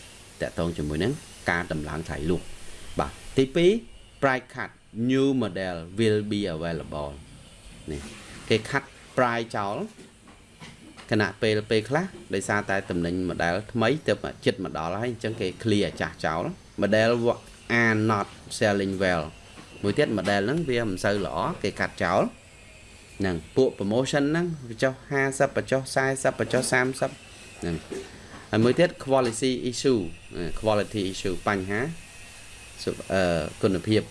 [SPEAKER 1] កតងជាមួយនឹងការតម្លើងថ្លៃលក់បា ទទី2 price cut new model will be available នេះគេខាត់ price ចោលគណៈពេលពេលខ្លះដោយសារតែតំណែង model ថ្មីទៅចិត្តមកដល់ហើយអញ្ចឹងគេ clear អាចាស់ចោល model are not selling well មួយទៀត model ហ្នឹងវាមិនសូវល្អគេកាត់ចោលហ្នឹងពួក promotion ហ្នឹងបញ្ចុះ50បញ្ចុះ40បញ្ចុះ30ហ្នឹងហើយមួយទៀត quality issue quality issue បញ្ហាអឺ គុណភាព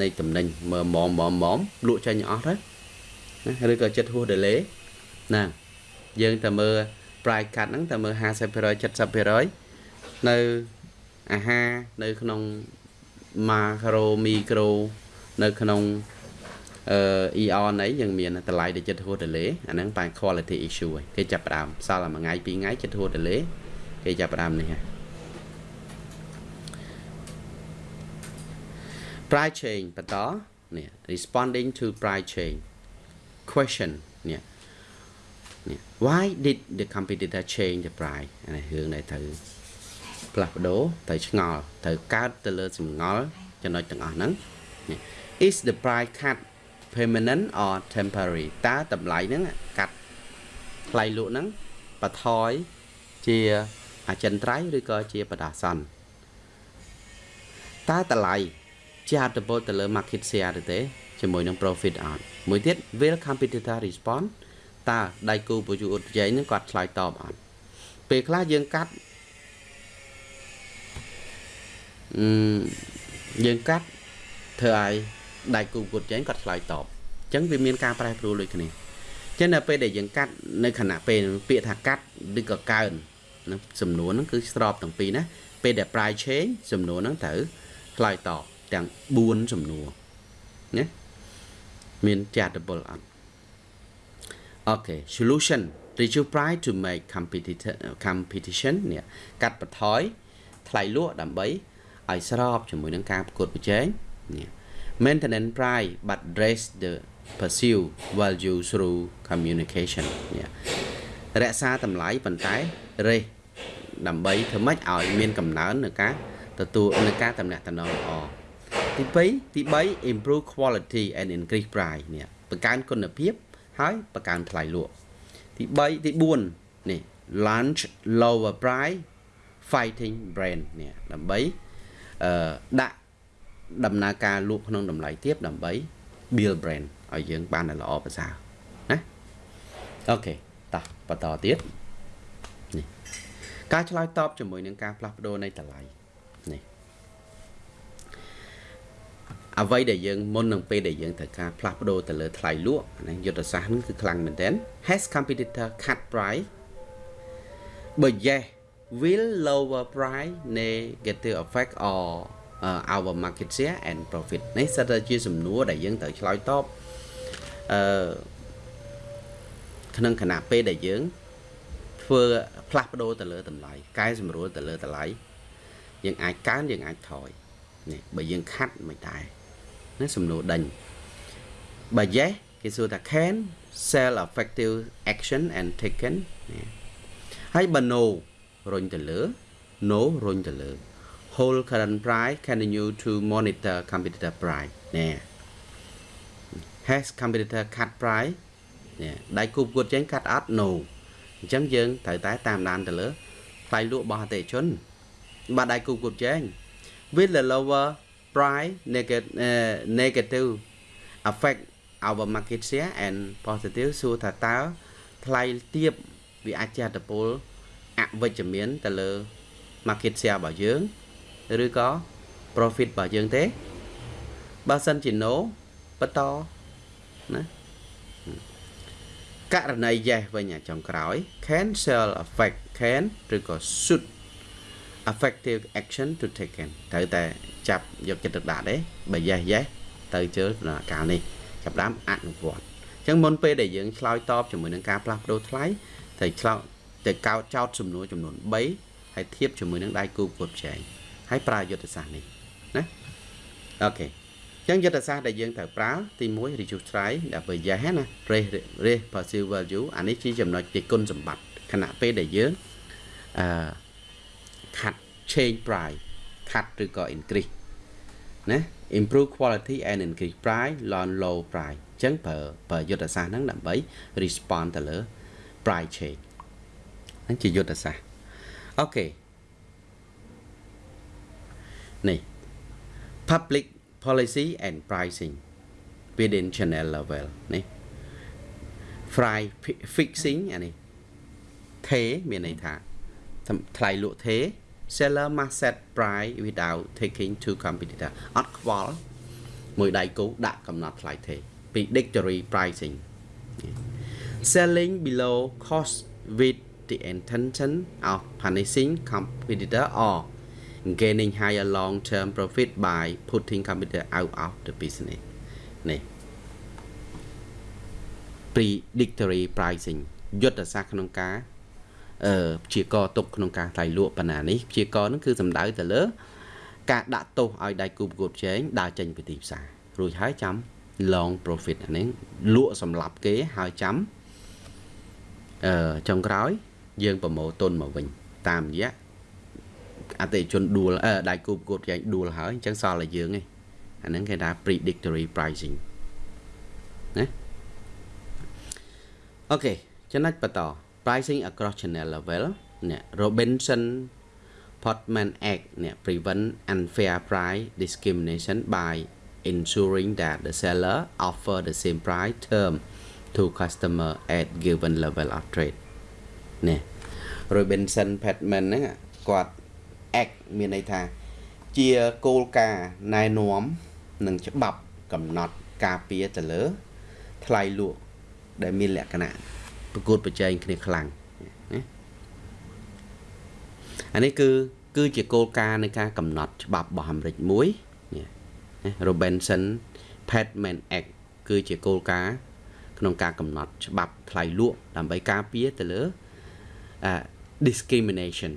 [SPEAKER 1] នៃតំណែងមើលម៉មម៉មម៉មលក់ចេញអស់ទៅណាឬក៏ចិត្តហួស delay ណាយើងតែមើល price cut ហ្នឹងតែមើល50% 70%នៅអាហារនៅក្នុង macro micro នៅក្នុងអឺ EON អីយើងមានតម្លៃដែលចិត្តហួស delay អាហ្នឹងបែរ quality issue ឯងគេចាប់ផ្ដើមសល់តែមួយថ្ងៃពីរថ្ងៃចិត្តហួស delay គេចាប់ផ្ដើមនេះហ่ะ price change បន្តនេះ responding to price change question នេះនេះ why did the competitor change the price អានេះរឿងដែលត្រូវផ្លាស់ប្ដូរត្រូវឆ្ងល់ត្រូវកើតទៅលើសំងល់ចំណុចទាំងអស់ហ្នឹង is the price cut permanent or temporary តើតម្លៃហ្នឹងកាត់ថ្លៃលក់ហ្នឹងបថយជាអចិន្ត្រៃយ៍ឬក៏ជាបដាសន្នតើតម្លៃ ជាអត្តពលទៅលើ market share ទេជាមួយនឹង profit out មួយទៀត will competitor respond តើដៃគូប្រយុទ្ធប្រជែងហ្នឹងគាត់ឆ្លើយតបអត់ពេលខ្លះយើងកាត់អឺយើងកាត់ធ្វើឲ្យដៃគូប្រយុទ្ធប្រជែងគាត់ឆ្លើយតបអញ្ចឹងវាមានការប្រែប្រួលដូចគ្នាចឹងនៅពេលដែលយើងកាត់នៅខណៈពេលពាក្យថាកាត់ឬក៏កើននឹងសំណួរហ្នឹងគឺស្របទាំងពីរណាពេលដែល price change សំណួរហ្នឹងត្រូវឆ្លើយតប ទាំង4សំណួរណាមានចាត់បុលអត់ Okay solution reduce price to make competition competition នេះកាត់បន្ថយថ្លៃលក់ដើម្បីឲ្យស្របជាមួយនឹងការប្រកួតប្រជែងនេះ maintenance price but raise the pursue value through communication នេះរក្សាតម្លៃប៉ុន្តែរេសដើម្បីធ្វើម៉េចឲ្យមានកំណើននៅការទទួលនៅការតំណាក់តំណងល្អ ទី2ទី3 improve quality and increase price នេះបង្កើនគុណភាព ហើយបង្កើនថ្លៃលក់ទី3ទី4នេះ launch lower price fighting brand នេះដើម្បីអឺដាក់ដំណើរការលក់ក្នុងតម្លៃទាបដើម្បី build brand ឲ្យយើងបានល្អប្រសើរណាអូខេតោះបន្តទៀតនេះការឆ្លើយតបជាមួយនឹងការផ្លាស់ប្ដូរនៃតម្លៃនេះ អ្វីដែលយើងមុននឹងពេលដែលយើងត្រូវការផ្លាស់ប្ដូរទៅលើថ្លៃលក់ណាយុទ្ធសាស្ត្រហ្នឹងគឺខ្លាំងមែនទែន has competitor cut price បើ yes will lower price negative effect or uh, our market share and profit នេះសិតតែជាសំណួរដែលយើងត្រូវឆ្លើយតបអឺក្នុងគណៈពេលដែលយើងធ្វើផ្លាស់ប្ដូរទៅលើតម្លៃកែសម្រួលទៅលើតម្លៃយើងអាចកើនយើងអាចថយនេះបើយើងខាត់មិនដែរ ណាសំណួរដេញបើ yes គេសួរថា can sell effective action and taken ហើយបើ no រុញទៅលើ no រុញទៅលើ hold current price continue to monitor competitor price ណែ has competitor cut price ណែដៃគូប្រកួតចេញកាត់អត់ no អញ្ចឹងយើងត្រូវតែតាមដានទៅលើថ្លៃលក់របស់អតិថិជនបាទដៃគូប្រកួតចេញ with the lower price negative uh, negative affect our market share and positive សួរថាតើថ្លៃទាបវាអាចជាអត្តពលអវិជ្ជមានទៅលើ market share របស់យើងឬក៏ profit របស់យើងទេបើសិនជា no បន្តណាករណី yes វិញអាចចុងក្រោយ cancel affect can ឬក៏ should effective action to taken ត្រូវតែចាប់យកចិត្តទុកដាក់ទេបើ yes yes ទៅជើដំណើរការនេះចាប់ដើមអនុវត្តអញ្ចឹងមុនពេលដែលយើងឆ្លើយតបជាមួយនឹងការផ្លាស់ប្ដូរថ្លៃត្រូវឆ្លោតទៅកោតចោតសំណួរចំនួន3ហើយធៀបជាមួយនឹងដៃគូប្រកួតប្រជែងហើយប្រើយុទ្ធសាស្ត្រនេះណាអូខេអញ្ចឹងយុទ្ធសាស្ត្រដែលយើងត្រូវប្រើទី1 reduce try ដើម្បី yes ណា raise raise perceive value អានេះជាចំណុចជាគុណសម្បត្តិខណៈពេលដែលយើងអឺ cut change price cut ឬក៏ increase ណា improve quality and increase price launch low price អញ្ចឹងប្រើប្រើយុទ្ធសាស្ត្រហ្នឹងដើម្បី respond ទៅលើ price change ហ្នឹងជាយុទ្ធសាស្ត្រអូខេនេះ public policy and pricing within channel level នេះ fry fixing អានេះថេមានន័យថាថ្លៃលក់ថេ seller must set price without taking to competitor អត់ខ្វល់មួយដៃគូដាក់កំណត់ថ្លៃថេ predictory pricing selling below cost with the intention of punishing competitor or gaining higher long term profit by putting competitor out of the business នេះ predictory pricing យុទ្ធសាស្ត្រក្នុងការអឺ ព្យាករទុកក្នុងការថ្លៃលក់បណ្ណានេះព្យាករនឹងគឺសំដៅទៅលើ ការដាក់ទោសឲ្យដៃគូប្រកួតប្រជែងដើរចេញពីទីផ្សាររួចហើយចាំ long profit អានេះលក់សម្រាប់គេហើយចាំអឺចុងក្រោយ យើងប្រមូលទុនមកវិញ តាមរយៈអតិជនដួលអឺដៃគូប្រកួតប្រជែងដួលហើយអញ្ចឹងសល់តែយើងឯងអាហ្នឹងគេថា predictory pricing ណាអូខេចំណុចបន្ត pricing across channel level នេះ Robinson Portman Act នេះ prevent unfair price discrimination by ensuring that the seller offer the same price term to customer at given level of trade នេះ Robinson Patman ហ្នឹងគាត់ act មានន័យថាជាគោលការណ៍ណែនាំនិងច្បាប់កំណត់ការពារទៅលើថ្លៃលក់ដែលមានលក្ខណៈ ប្រកួតប្រជែងគ្នាខ្លាំងណាអានេះគឺគឺជាគោលការណ៍នៃការកំណត់ច្បាប់របស់អាមេរិកមួយនេះ Robinson Patman Act គឺជាគោលការណ៍ក្នុងការកំណត់ច្បាប់ថ្លៃលក់ដើម្បីការពារទៅលើ discrimination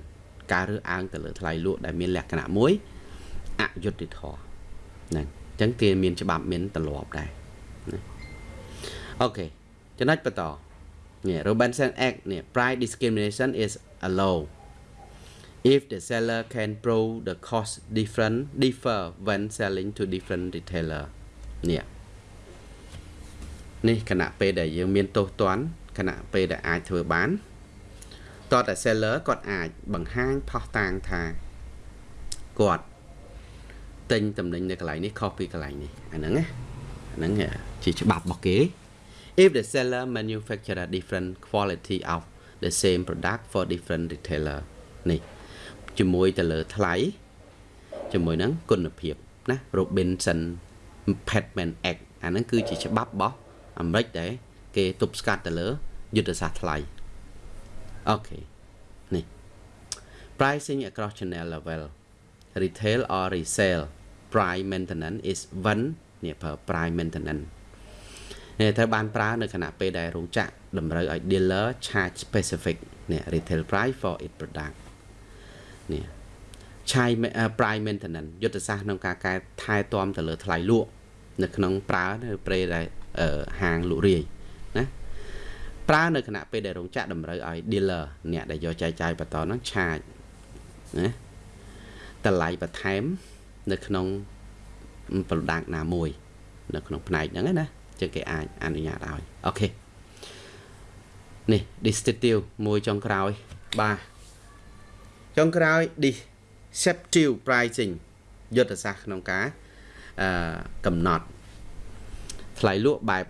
[SPEAKER 1] ការរើសអើងទៅលើថ្លៃលក់ដែលមានលក្ខណៈមួយអយុត្តិធម៌ហ្នឹងអញ្ចឹងគេមានច្បាប់មានទម្លាប់ដែរណាអូខេចំណុចបន្ត នេះ Robinson Act នេះ price discrimination is allowed if the seller can prove the cost different differ when selling to different retailer នេះនេះខណៈពេលដែលយើងមានទោសទណ្ឌខណៈពេលដែលអាចធ្វើបានតតែ seller គាត់អាចបង្ហាញផុសតាងថាគាត់ទិញតំណែងនៅកន្លែងនេះខុសពីកន្លែងនេះអាហ្នឹងណាអាហ្នឹងជាច្បាប់របស់គេ if the seller manufacture a different quality of the same product for different retailer នេះជាមួយទៅលើថ្លៃជាមួយនឹងគុណភាពណា Robinson Patman Act អាហ្នឹងគឺជាច្បាប់របស់អាមេរិកដែលគេទប់ស្កាត់ទៅលើយុទ្ធសាស្ត្រថ្លៃអូខេនេះ pricing across channel level retail or resale price maintenance is one នេះប្រើ price maintenance នេះត្រូវបានប្រើនៅខណៈពេលដែលរោងចក្រតម្រូវឲ្យ dealer charge specific នេះ retail price for its product នេះឆាយ price maintenance យុទ្ធសាស្ត្រក្នុងការកែថែទាំទៅលើថ្លៃលក់នៅក្នុងប្រើនៅព្រៃដែលហាងលក់រាយណាប្រើនៅគណៈពេលដែលរោងចក្រតម្រូវឲ្យ dealer អ្នកដែលយកចែកចាយបន្តហ្នឹងឆាចណាតម្លៃបន្ថែម នៅក្នុង product ណាមួយ នៅក្នុងផ្នែកហ្នឹងណា ចឹងគេអាចអនុញ្ញាតឲ្យអូខេនេះ distinctive មួយចុងក្រោយបាទចុងក្រោយ deceptive pricing យុទ្ធសាស្ត្រក្នុងការអឺកំណត់ថ្លៃលក់បែប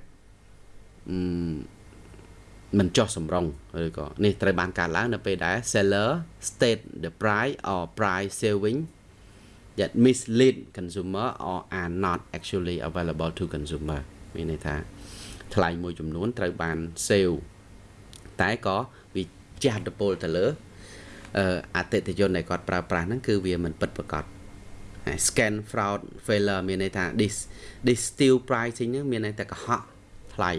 [SPEAKER 1] មិនចោះសម្រងឬក៏នេះត្រូវបានកើតឡើងនៅពេលដែល seller state the price or price saving that mislead consumer or are not actually available to consumer មានន័យថាថ្លៃមួយចំនួនត្រូវបាន sale តែក៏វាជះឥទ្ធិពលទៅលើអតិថិជនដែលគាត់ប្រើប្រាស់ហ្នឹងគឺវាមិនពិតប្រាកដ scan fraud failure មានន័យថា this this steal pricing ហ្នឹងមានន័យថាកុហកថ្លៃ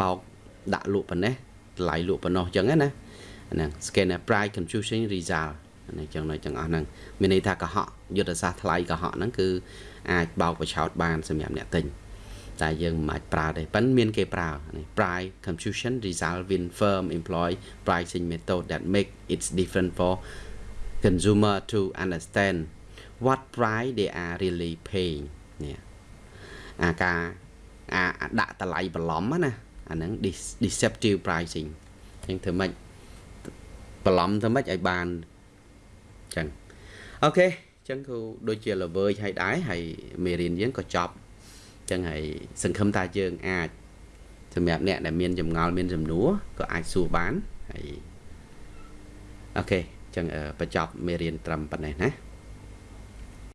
[SPEAKER 1] បោកដាក់លក់ប៉ុណ្ណេះតម្លៃលក់ប៉ុណ្ណោះអញ្ចឹងណាហ្នឹង scan price confusion result ហ្នឹងចឹងនៅទាំងអស់ហ្នឹងមានន័យថាកុហកយុទ្ធសាស្ត្រថ្លៃកុហកហ្នឹងគឺអាចបោកបិឆោតបានសម្រាប់អ្នកទិញ តែយើងមិនអាចប្រើទេប៉ិនមានគេប្រើនេះ price confusion result when firm employ pricing method that make it different for consumer to understand what price they are really paying នេះអាការអាដាក់តម្លៃបន្លំណាអាហ្នឹង deceptive pricing អញ្ចឹងធ្វើម៉េចបន្លំធ្វើម៉េចឲ្យបានអញ្ចឹងអូខេអញ្ចឹងគូដូចជាល្វើយឲ្យដែរហើយមេរៀនយើងក៏ចប់អញ្ចឹងហើយសង្ឃឹមថាយើងអាចសម្រាប់អ្នកដែលមានចម្ងល់មានសំណួរក៏អាចសួរបានហើយអូខេអញ្ចឹងបញ្ចប់មេរៀនត្រឹមប៉ុណ្ណេះណា